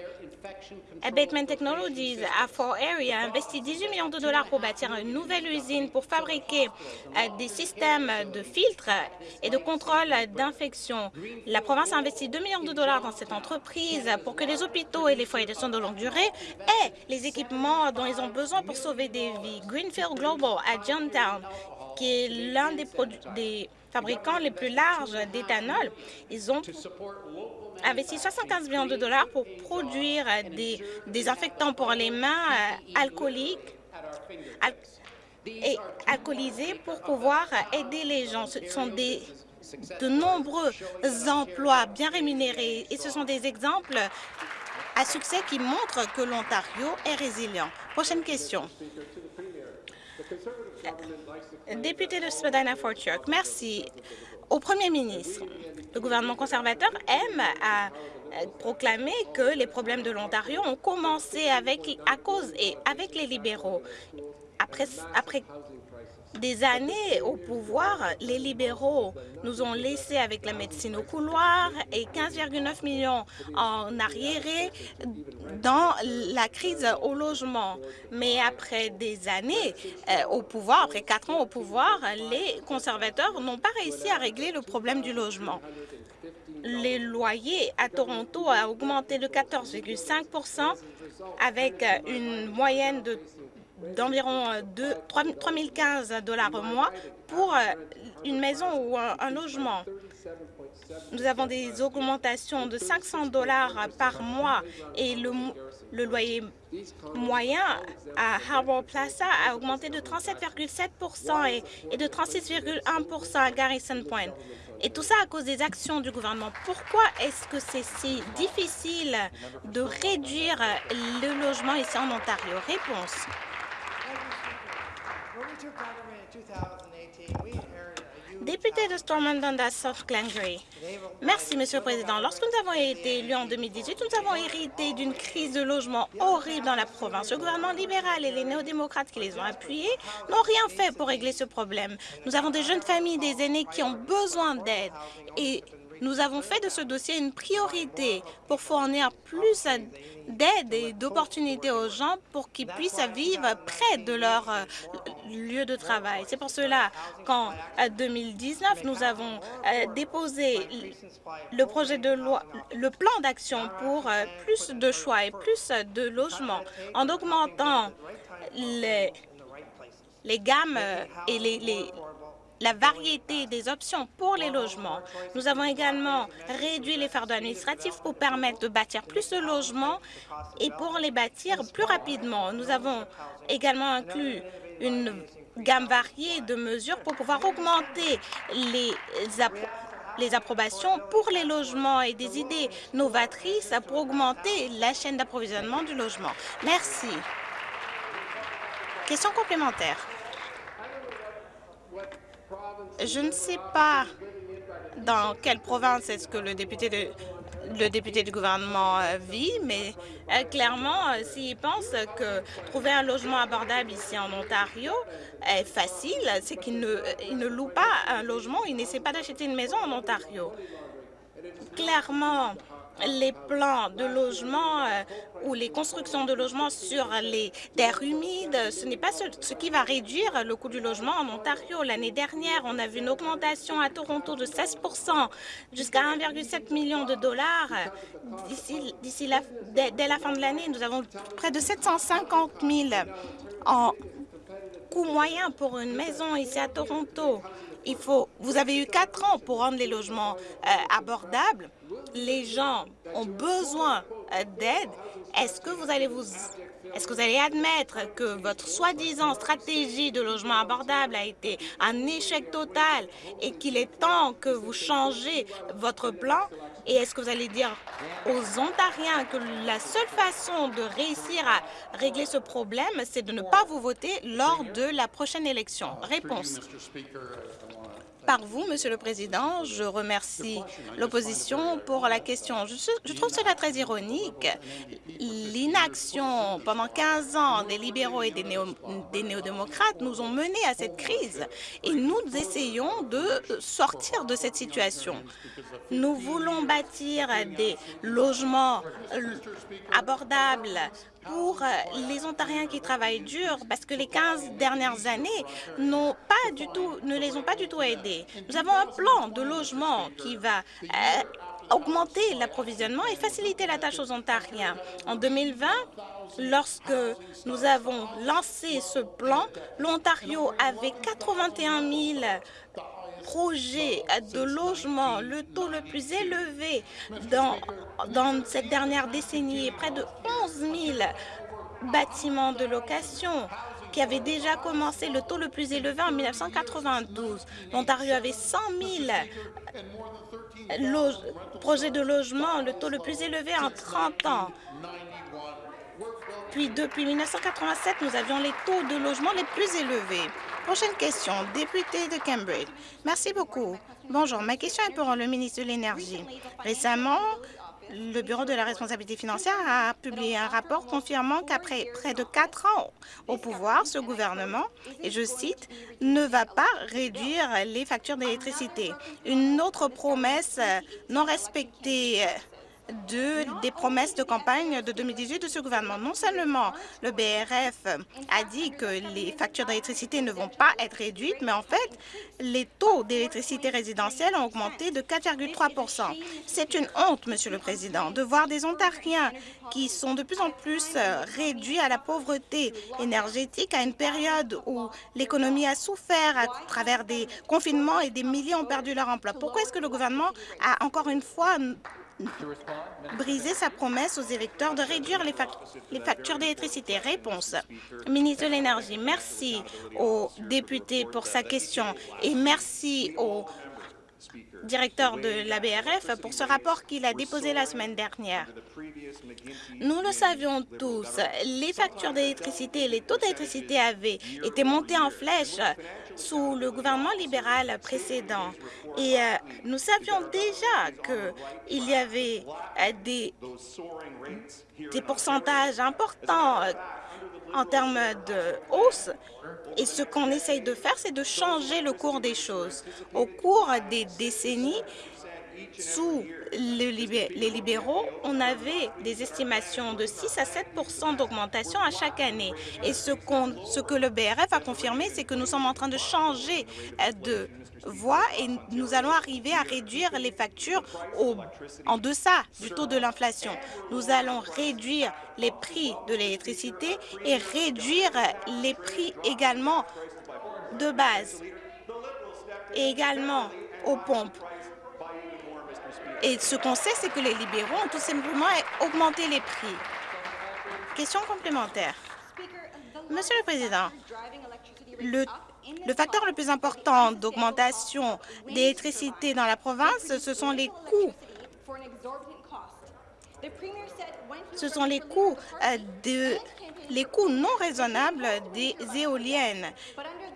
Abatement Technologies à Fort Area a investi 18 millions de dollars pour bâtir une nouvelle usine pour fabriquer euh, des systèmes de filtres et de contrôle d'infection. La province a investi 2 millions de dollars dans cette entreprise pour que les hôpitaux et les foyers de soins de longue durée aient les équipements dont ils ont besoin pour sauver des vies. Greenfield Global à Johntown, qui est l'un des, des fabricants les plus larges d'éthanol, ils ont investi 75 millions de dollars pour produire des désinfectants pour les mains euh, alcooliques et alcoolisés pour pouvoir aider les gens. Ce sont des de nombreux emplois bien rémunérés et ce sont des exemples à succès qui montrent que l'Ontario est résilient. Prochaine question. Député de Spadina-Fort York, merci au Premier ministre. Le gouvernement conservateur aime à proclamer que les problèmes de l'Ontario ont commencé avec, à cause et avec les libéraux. Après, des années au pouvoir, les libéraux nous ont laissés avec la médecine au couloir et 15,9 millions en arriéré dans la crise au logement. Mais après des années euh, au pouvoir, après quatre ans au pouvoir, les conservateurs n'ont pas réussi à régler le problème du logement. Les loyers à Toronto ont augmenté de 14,5% avec une moyenne de d'environ 3015 euh, dollars par mois pour euh, une maison ou un, logement. Nous avons des augmentations de 500 dollars par mois et le, loyer moyen à Harbour Plaza a augmenté de 37,7 et, et de 36,1% à Garrison Point. Et tout ça à cause des actions du gouvernement. Pourquoi est-ce que c'est si difficile de réduire le logement ici en Ontario? Réponse. Député de Stormont Dundas, South Glengarry. Merci, Monsieur le Président. Lorsque nous avons été élus en 2018, nous avons hérité d'une crise de logement horrible dans la province. Le gouvernement libéral et les néo-démocrates qui les ont appuyés n'ont rien fait pour régler ce problème. Nous avons des jeunes familles, des aînés qui ont besoin d'aide et Nous avons fait de ce dossier une priorité pour fournir plus d'aide et d'opportunités aux gens pour qu'ils puissent vivre près de leur euh, lieu de travail. C'est pour cela qu'en 2019, nous avons euh, déposé le projet de loi, le plan d'action pour euh, plus de choix et plus de logements en augmentant les, gammes et les la variété des options pour les logements. Nous avons également réduit les fardeaux administratifs pour permettre de bâtir plus de logements et pour les bâtir plus rapidement. Nous avons également inclus une gamme variée de mesures pour pouvoir augmenter les, approbations pour les logements et des idées novatrices pour augmenter la chaîne d'approvisionnement du logement. Merci. Question complémentaire. Je ne sais pas dans quelle province est-ce que le député, de, le député du gouvernement euh, vit, mais euh, clairement, euh, s'il pense que trouver un logement abordable ici en Ontario est facile, c'est qu'il ne, il ne loue pas un logement, il n'essaie pas d'acheter une maison en Ontario. Clairement, les plans de logement euh, ou les constructions de logements sur les terres humides, ce n'est pas ce, qui va réduire le coût du logement en Ontario. L'année dernière, on a vu une augmentation à Toronto de 16% jusqu'à 1,7 million de dollars. D'ici dès, la fin de l'année, nous avons près de 750 000 en coût moyen pour une maison ici à Toronto. Vous avez eu quatre ans pour rendre les logements euh, abordables. Les gens ont besoin euh, d'aide. Est-ce que vous allez vous est-ce que vous allez admettre que votre soi-disant stratégie de logement abordable a été un échec total et qu'il est temps que vous changez votre plan? Et est-ce que vous allez dire aux Ontariens que la seule façon de réussir à régler ce problème, c'est de ne pas vous voter lors de la prochaine élection? Réponse par vous, Monsieur le Président. Je remercie l'opposition pour la question. Je, trouve cela très ironique. L'inaction pendant 15 ans des libéraux et des, néo-démocrates nous ont menés à cette crise et nous essayons de sortir de cette situation. Nous voulons bâtir des logements abordables pour les Ontariens qui travaillent dur parce que les 15 dernières années pas du tout, ne les ont pas du tout aidés. Nous avons un plan de logement qui va euh, augmenter l'approvisionnement et faciliter la tâche aux Ontariens. En 2020, lorsque nous avons lancé ce plan, l'Ontario avait 81 000 projets de logement, le taux le plus élevé dans, dans cette dernière décennie, près de 11 000 bâtiments de location qui avaient déjà commencé le taux le plus élevé en 1992. L'Ontario avait 100 000 projets de logement, le taux le plus élevé en 30 ans. Puis depuis 1987, nous avions les taux de logement les plus élevés. Prochaine question, député de Cambridge. Merci beaucoup. Bonjour, ma question est pour le ministre de l'Énergie. Récemment, le Bureau de la responsabilité financière a publié un rapport confirmant qu'après près de quatre ans au pouvoir, ce gouvernement, et je cite, ne va pas réduire les factures d'électricité. Une autre promesse non respectée de, des promesses de campagne de 2018 de ce gouvernement. Non seulement le BRF a dit que les factures d'électricité ne vont pas être réduites, mais en fait, les taux d'électricité résidentielle ont augmenté de 4,3% C'est une honte, Monsieur le Président, de voir des Ontariens qui sont de plus en plus réduits à la pauvreté énergétique à une période où l'économie a souffert à travers des confinements et des milliers ont perdu leur emploi. Pourquoi est-ce que le gouvernement a encore une fois briser sa promesse aux électeurs de réduire les, les factures d'électricité. Réponse. Ministre de l'Énergie, merci au député pour sa question et merci au directeur de la BRF, pour ce rapport qu'il a déposé la semaine dernière. Nous le savions tous, les factures d'électricité les taux d'électricité avaient été montés en flèche sous le gouvernement libéral précédent. Et euh, nous savions déjà qu'il y avait euh, des, pourcentages importants en termes de hausse. Et ce qu'on essaye de faire, c'est de changer le cours des choses. Au cours des décennies, sous les libéraux, on avait des estimations de 6 à 7% d'augmentation à chaque année. Et ce, que le BRF a confirmé, c'est que nous sommes en train de changer euh, de voie et nous allons arriver à réduire les factures en deçà du taux de l'inflation. Nous allons réduire les prix de l'électricité et réduire les prix également de base et également aux pompes. Et ce qu'on sait, c'est que les libéraux ont tout simplement augmenté les prix. Question complémentaire. Monsieur le Président, le, facteur le plus important d'augmentation d'électricité dans la province, ce sont les coûts. Ce sont les coûts, euh, de, les coûts non raisonnables des éoliennes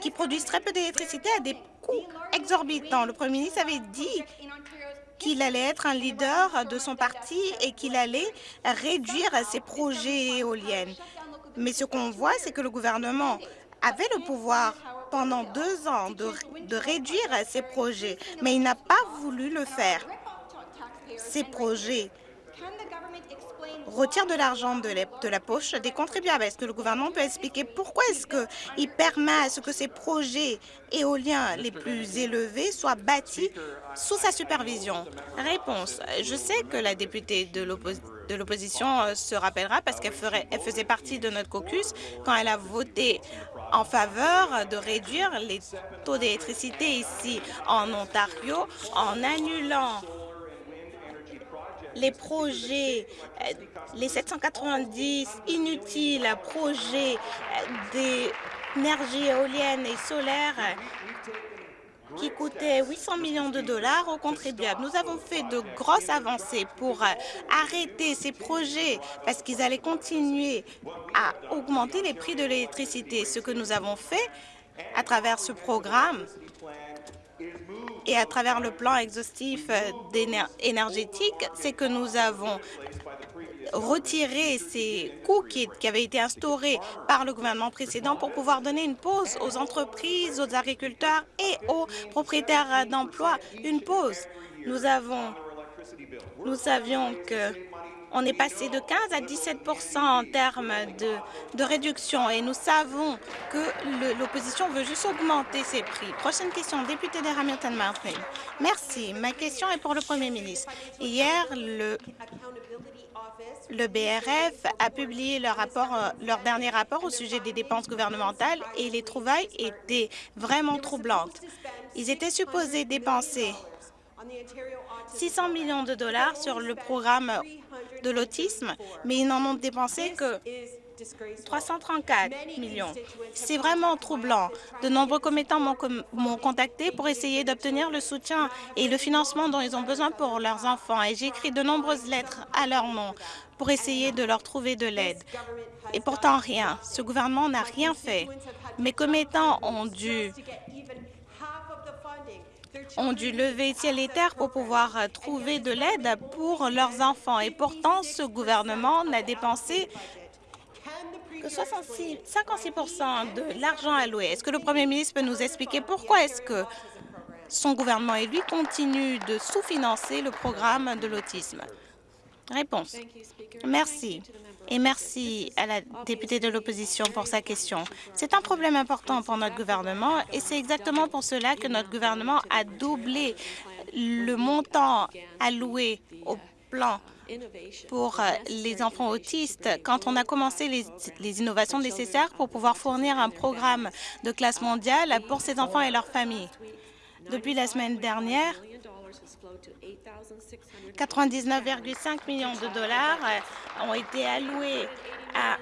qui produisent très peu d'électricité à des coûts exorbitants. Le Premier ministre avait dit qu'il allait être un leader de son parti et qu'il allait réduire ses projets éoliennes. Mais ce qu'on voit, c'est que le gouvernement avait le pouvoir pendant deux ans de, réduire ses projets, mais il n'a pas voulu le faire. Ces projets retire de l'argent de, la poche des contribuables. Est-ce que le gouvernement peut expliquer pourquoi est-ce qu'il permet à ce que ces projets éoliens les plus élevés soient bâtis sous sa supervision? Réponse. Je sais que la députée de l'opposition euh, se rappellera parce qu'elle faisait partie de notre caucus quand elle a voté en faveur de réduire les taux d'électricité ici en Ontario en annulant les projets, euh, les 790 inutiles projets euh, d'énergie éolienne et solaire qui coûtaient 800 millions de dollars aux contribuables. Nous avons fait de grosses avancées pour euh, arrêter ces projets parce qu'ils allaient continuer à augmenter les prix de l'électricité. Ce que nous avons fait à travers ce programme, et à travers le plan exhaustif euh, énergétique, c'est que nous avons retiré ces coûts qui, avaient été instaurés par le gouvernement précédent pour pouvoir donner une pause aux entreprises, aux agriculteurs et aux propriétaires d'emplois. Une pause. Nous avons, nous savions que on est passé de 15 à 17% en termes de, réduction et nous savons que l'opposition veut juste augmenter ses prix. Prochaine question, député de Hamilton Mountain. Merci. Ma question est pour le Premier ministre. Hier, le, BRF a publié leur, rapport, leur dernier rapport au sujet des dépenses gouvernementales et les trouvailles étaient vraiment troublantes. Ils étaient supposés dépenser 600 millions de dollars sur le programme de l'autisme, mais ils n'en ont dépensé que 334 millions. C'est vraiment troublant. De nombreux commettants m'ont contacté pour essayer d'obtenir le soutien et le financement dont ils ont besoin pour leurs enfants. Et j'ai écrit de nombreuses lettres à leur nom pour essayer de leur trouver de l'aide. Et pourtant, rien. Ce gouvernement n'a rien fait. Mes commettants ont dû ont dû lever ciel et terre pour pouvoir euh, trouver de l'aide pour leurs enfants. Et pourtant, ce gouvernement n'a dépensé que 66, 56 de l'argent alloué. Est-ce que le Premier ministre peut nous expliquer pourquoi est-ce que son gouvernement et lui continuent de sous-financer le programme de l'autisme? Réponse. Merci et merci à la députée de l'opposition pour sa question. C'est un problème important pour notre gouvernement et c'est exactement pour cela que notre gouvernement a doublé le montant alloué au plan pour euh, les enfants autistes quand on a commencé les, les, innovations nécessaires pour pouvoir fournir un programme de classe mondiale pour ces enfants et leurs familles. Depuis la semaine dernière, 99,5 millions de dollars ont été alloués à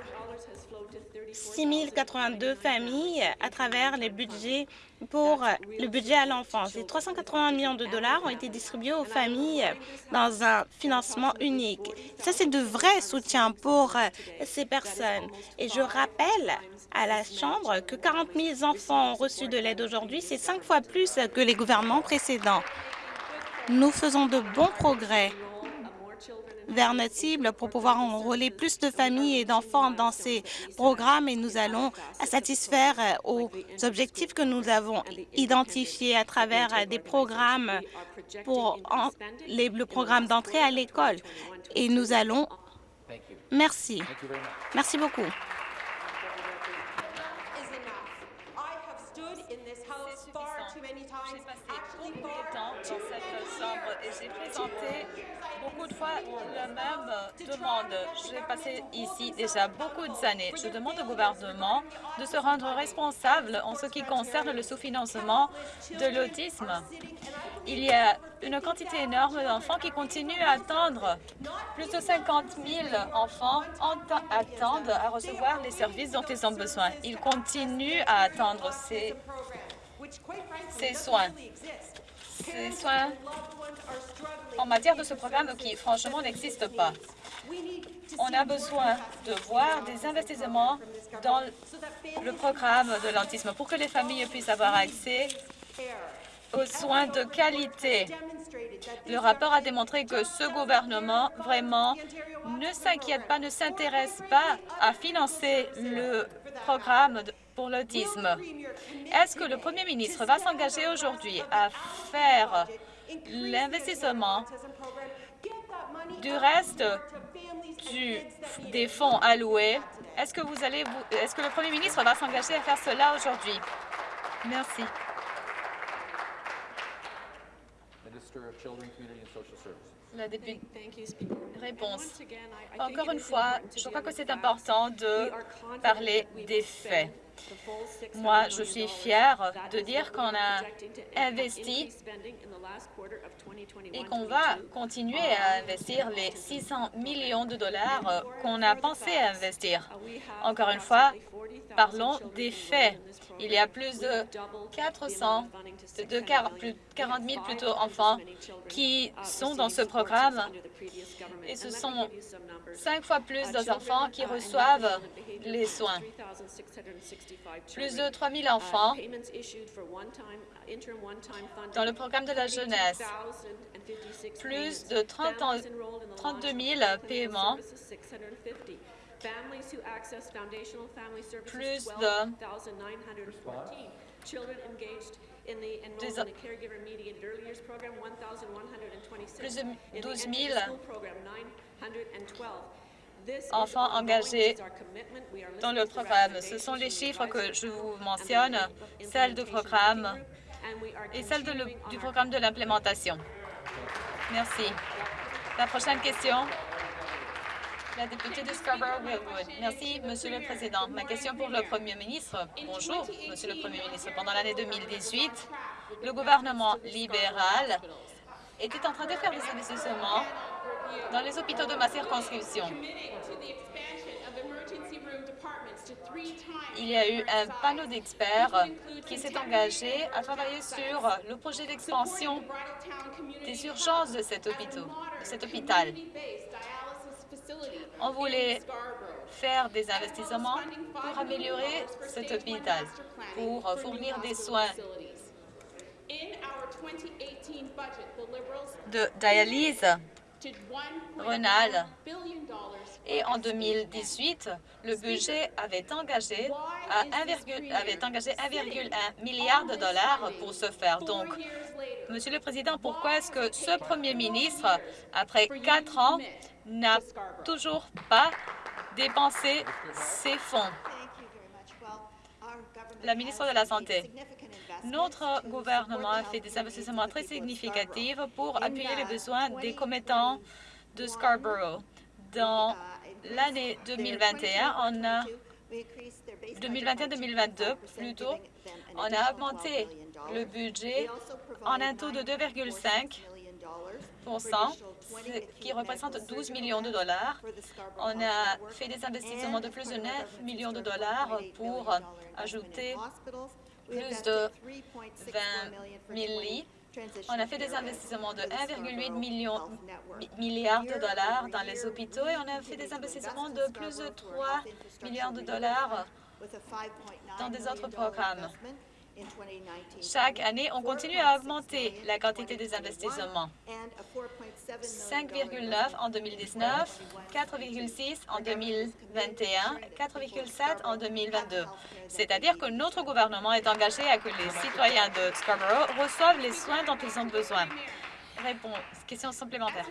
6 082 familles à travers les budgets pour le budget à l'enfance. Et 380 millions de dollars ont été distribués aux familles dans un financement unique. Ça, c'est de vrais soutiens pour ces personnes. Et je rappelle à la Chambre que 40 000 enfants ont reçu de l'aide aujourd'hui. C'est cinq fois plus que les gouvernements précédents. Nous faisons de bons progrès vers notre cible pour pouvoir enrôler plus de familles et d'enfants dans ces programmes et nous allons satisfaire aux objectifs que nous avons identifiés à travers des programmes pour le programme d'entrée à l'école. Et nous allons... Merci. Merci beaucoup. j'ai présenté beaucoup de fois la même demande. J'ai passé ici déjà beaucoup d'années. Je demande au gouvernement de se rendre responsable en ce qui concerne le sous-financement de l'autisme. Il y a une quantité énorme d'enfants qui continuent à attendre. Plus de 50 000 enfants attendent à recevoir les services dont ils ont besoin. Ils continuent à attendre ces soins ces soins en matière de ce programme qui, franchement, n'existe pas. On a besoin de voir des investissements dans le programme de l'autisme pour que les familles puissent avoir accès aux soins de qualité. Le rapport a démontré que ce gouvernement, vraiment, ne s'inquiète pas, ne s'intéresse pas à financer le programme pour l'autisme. Est-ce que le Premier ministre va s'engager aujourd'hui à faire l'investissement du reste des fonds alloués? Est-ce que, vous allez, est-ce que le Premier ministre va s'engager à faire cela aujourd'hui? Merci. La députée. Réponse. Encore une fois, je crois que c'est important de parler des faits. Moi, je suis fière de dire qu'on a investi et qu'on va continuer à investir les 600 millions de dollars qu'on a pensé investir. Encore une fois, parlons des faits. Il y a plus de 400, de 40 000 plutôt enfants qui sont dans ce programme et ce sont cinq fois plus d'enfants qui reçoivent les soins. Plus de 3 000 enfants dans le programme de la jeunesse. Plus de 30 32 000 paiements plus de plus de 12 000 enfants engagés dans le programme. Ce sont les chiffres que je vous mentionne, celles du programme et celles du programme de l'implémentation. Merci. La prochaine question. La députée de Scarborough-Wilwood. Merci, Monsieur le Président. Ma question pour le Premier ministre. Bonjour, Monsieur le Premier ministre. Pendant l'année 2018, le gouvernement libéral était en train de faire des investissements dans les hôpitaux de ma circonscription. Il y a eu un panneau d'experts qui s'est engagé à travailler sur le projet d'expansion des urgences de cet hôpital. On voulait faire des investissements pour améliorer cet hôpital, pour fournir des soins. de dialyse renale. Et en 2018, le budget avait engagé 1,1 milliard de dollars pour ce faire. Donc, Monsieur le Président, pourquoi est-ce que ce Premier ministre, après quatre ans, n'a toujours pas dépensé ses fonds? La ministre de la Santé. Notre gouvernement a fait des investissements très significatifs pour appuyer les besoins des commettants de Scarborough. Dans l'année 2021, on a 2021-2022 plutôt, on a augmenté le budget en un taux de 2,5 ce qui représente 12 millions de dollars. On a fait des investissements de plus de 9 millions de dollars pour ajouter plus de 20 000 lits. On a fait des investissements de 1,8 milliard de dollars dans les hôpitaux et on a fait des investissements de plus de 3 milliards de dollars dans des autres programmes. Chaque année, on continue à augmenter la quantité des investissements. 5,9 en 2019, 4,6 en 2021, 4,7 en 2022. C'est-à-dire que notre gouvernement est engagé à que les citoyens de Scarborough reçoivent les soins dont ils ont besoin. Réponse, question supplémentaire.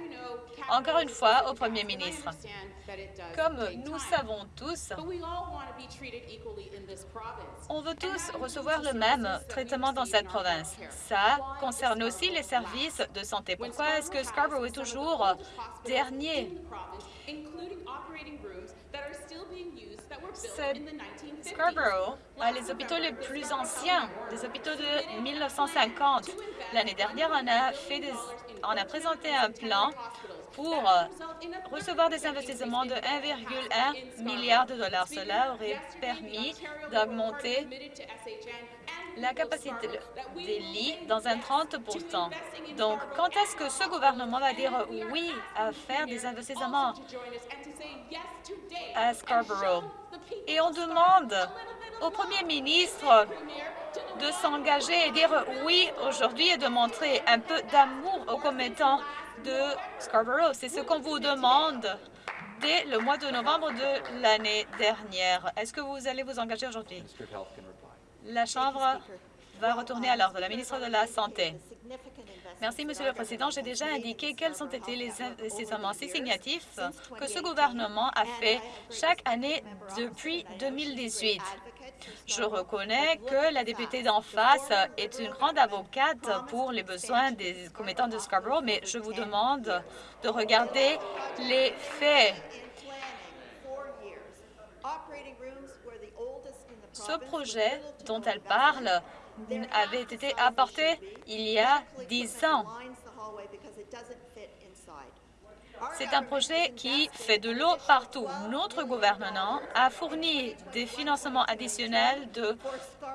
Encore une fois, au Premier ministre. Comme nous savons tous, on veut tous recevoir le même traitement dans cette province. Ça concerne aussi les services de santé. Pourquoi est-ce que Scarborough est toujours dernier? Scarborough a les hôpitaux les plus anciens, des hôpitaux de 1950. L'année dernière, on a, on a présenté un plan pour recevoir des investissements de 1,1 milliard de dollars. Cela aurait permis d'augmenter la capacité des lits dans un 30 Donc, quand est-ce que ce gouvernement va dire oui à faire des investissements à Scarborough? Et on demande au premier ministre de s'engager et dire oui aujourd'hui et de montrer un peu d'amour aux commettants de Scarborough. C'est ce qu'on vous demande dès le mois de novembre de l'année dernière. Est-ce que vous allez vous engager aujourd'hui? La Chambre va retourner à l'ordre. La ministre de la Santé. Merci, Monsieur le Président. J'ai déjà indiqué quels ont été les investissements significatifs que ce gouvernement a fait chaque année depuis 2018. Je reconnais que la députée d'en face est une grande avocate pour les besoins des commettants de Scarborough, mais je vous demande de regarder les faits. Ce projet dont elle parle avait été apporté il y a dix ans. C'est un projet qui fait de l'eau partout. Notre gouvernement a fourni des financements additionnels de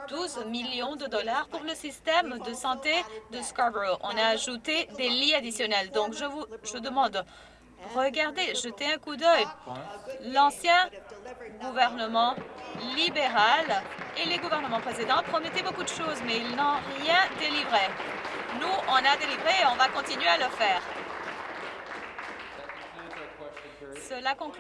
12 millions de dollars pour le système de santé de Scarborough. On a ajouté des lits additionnels. Donc, je vous je demande, regardez, jetez un coup d'œil. L'ancien gouvernement libéral et les gouvernements précédents promettaient beaucoup de choses, mais ils n'ont rien délivré. Nous, on a délivré et on va continuer à le faire.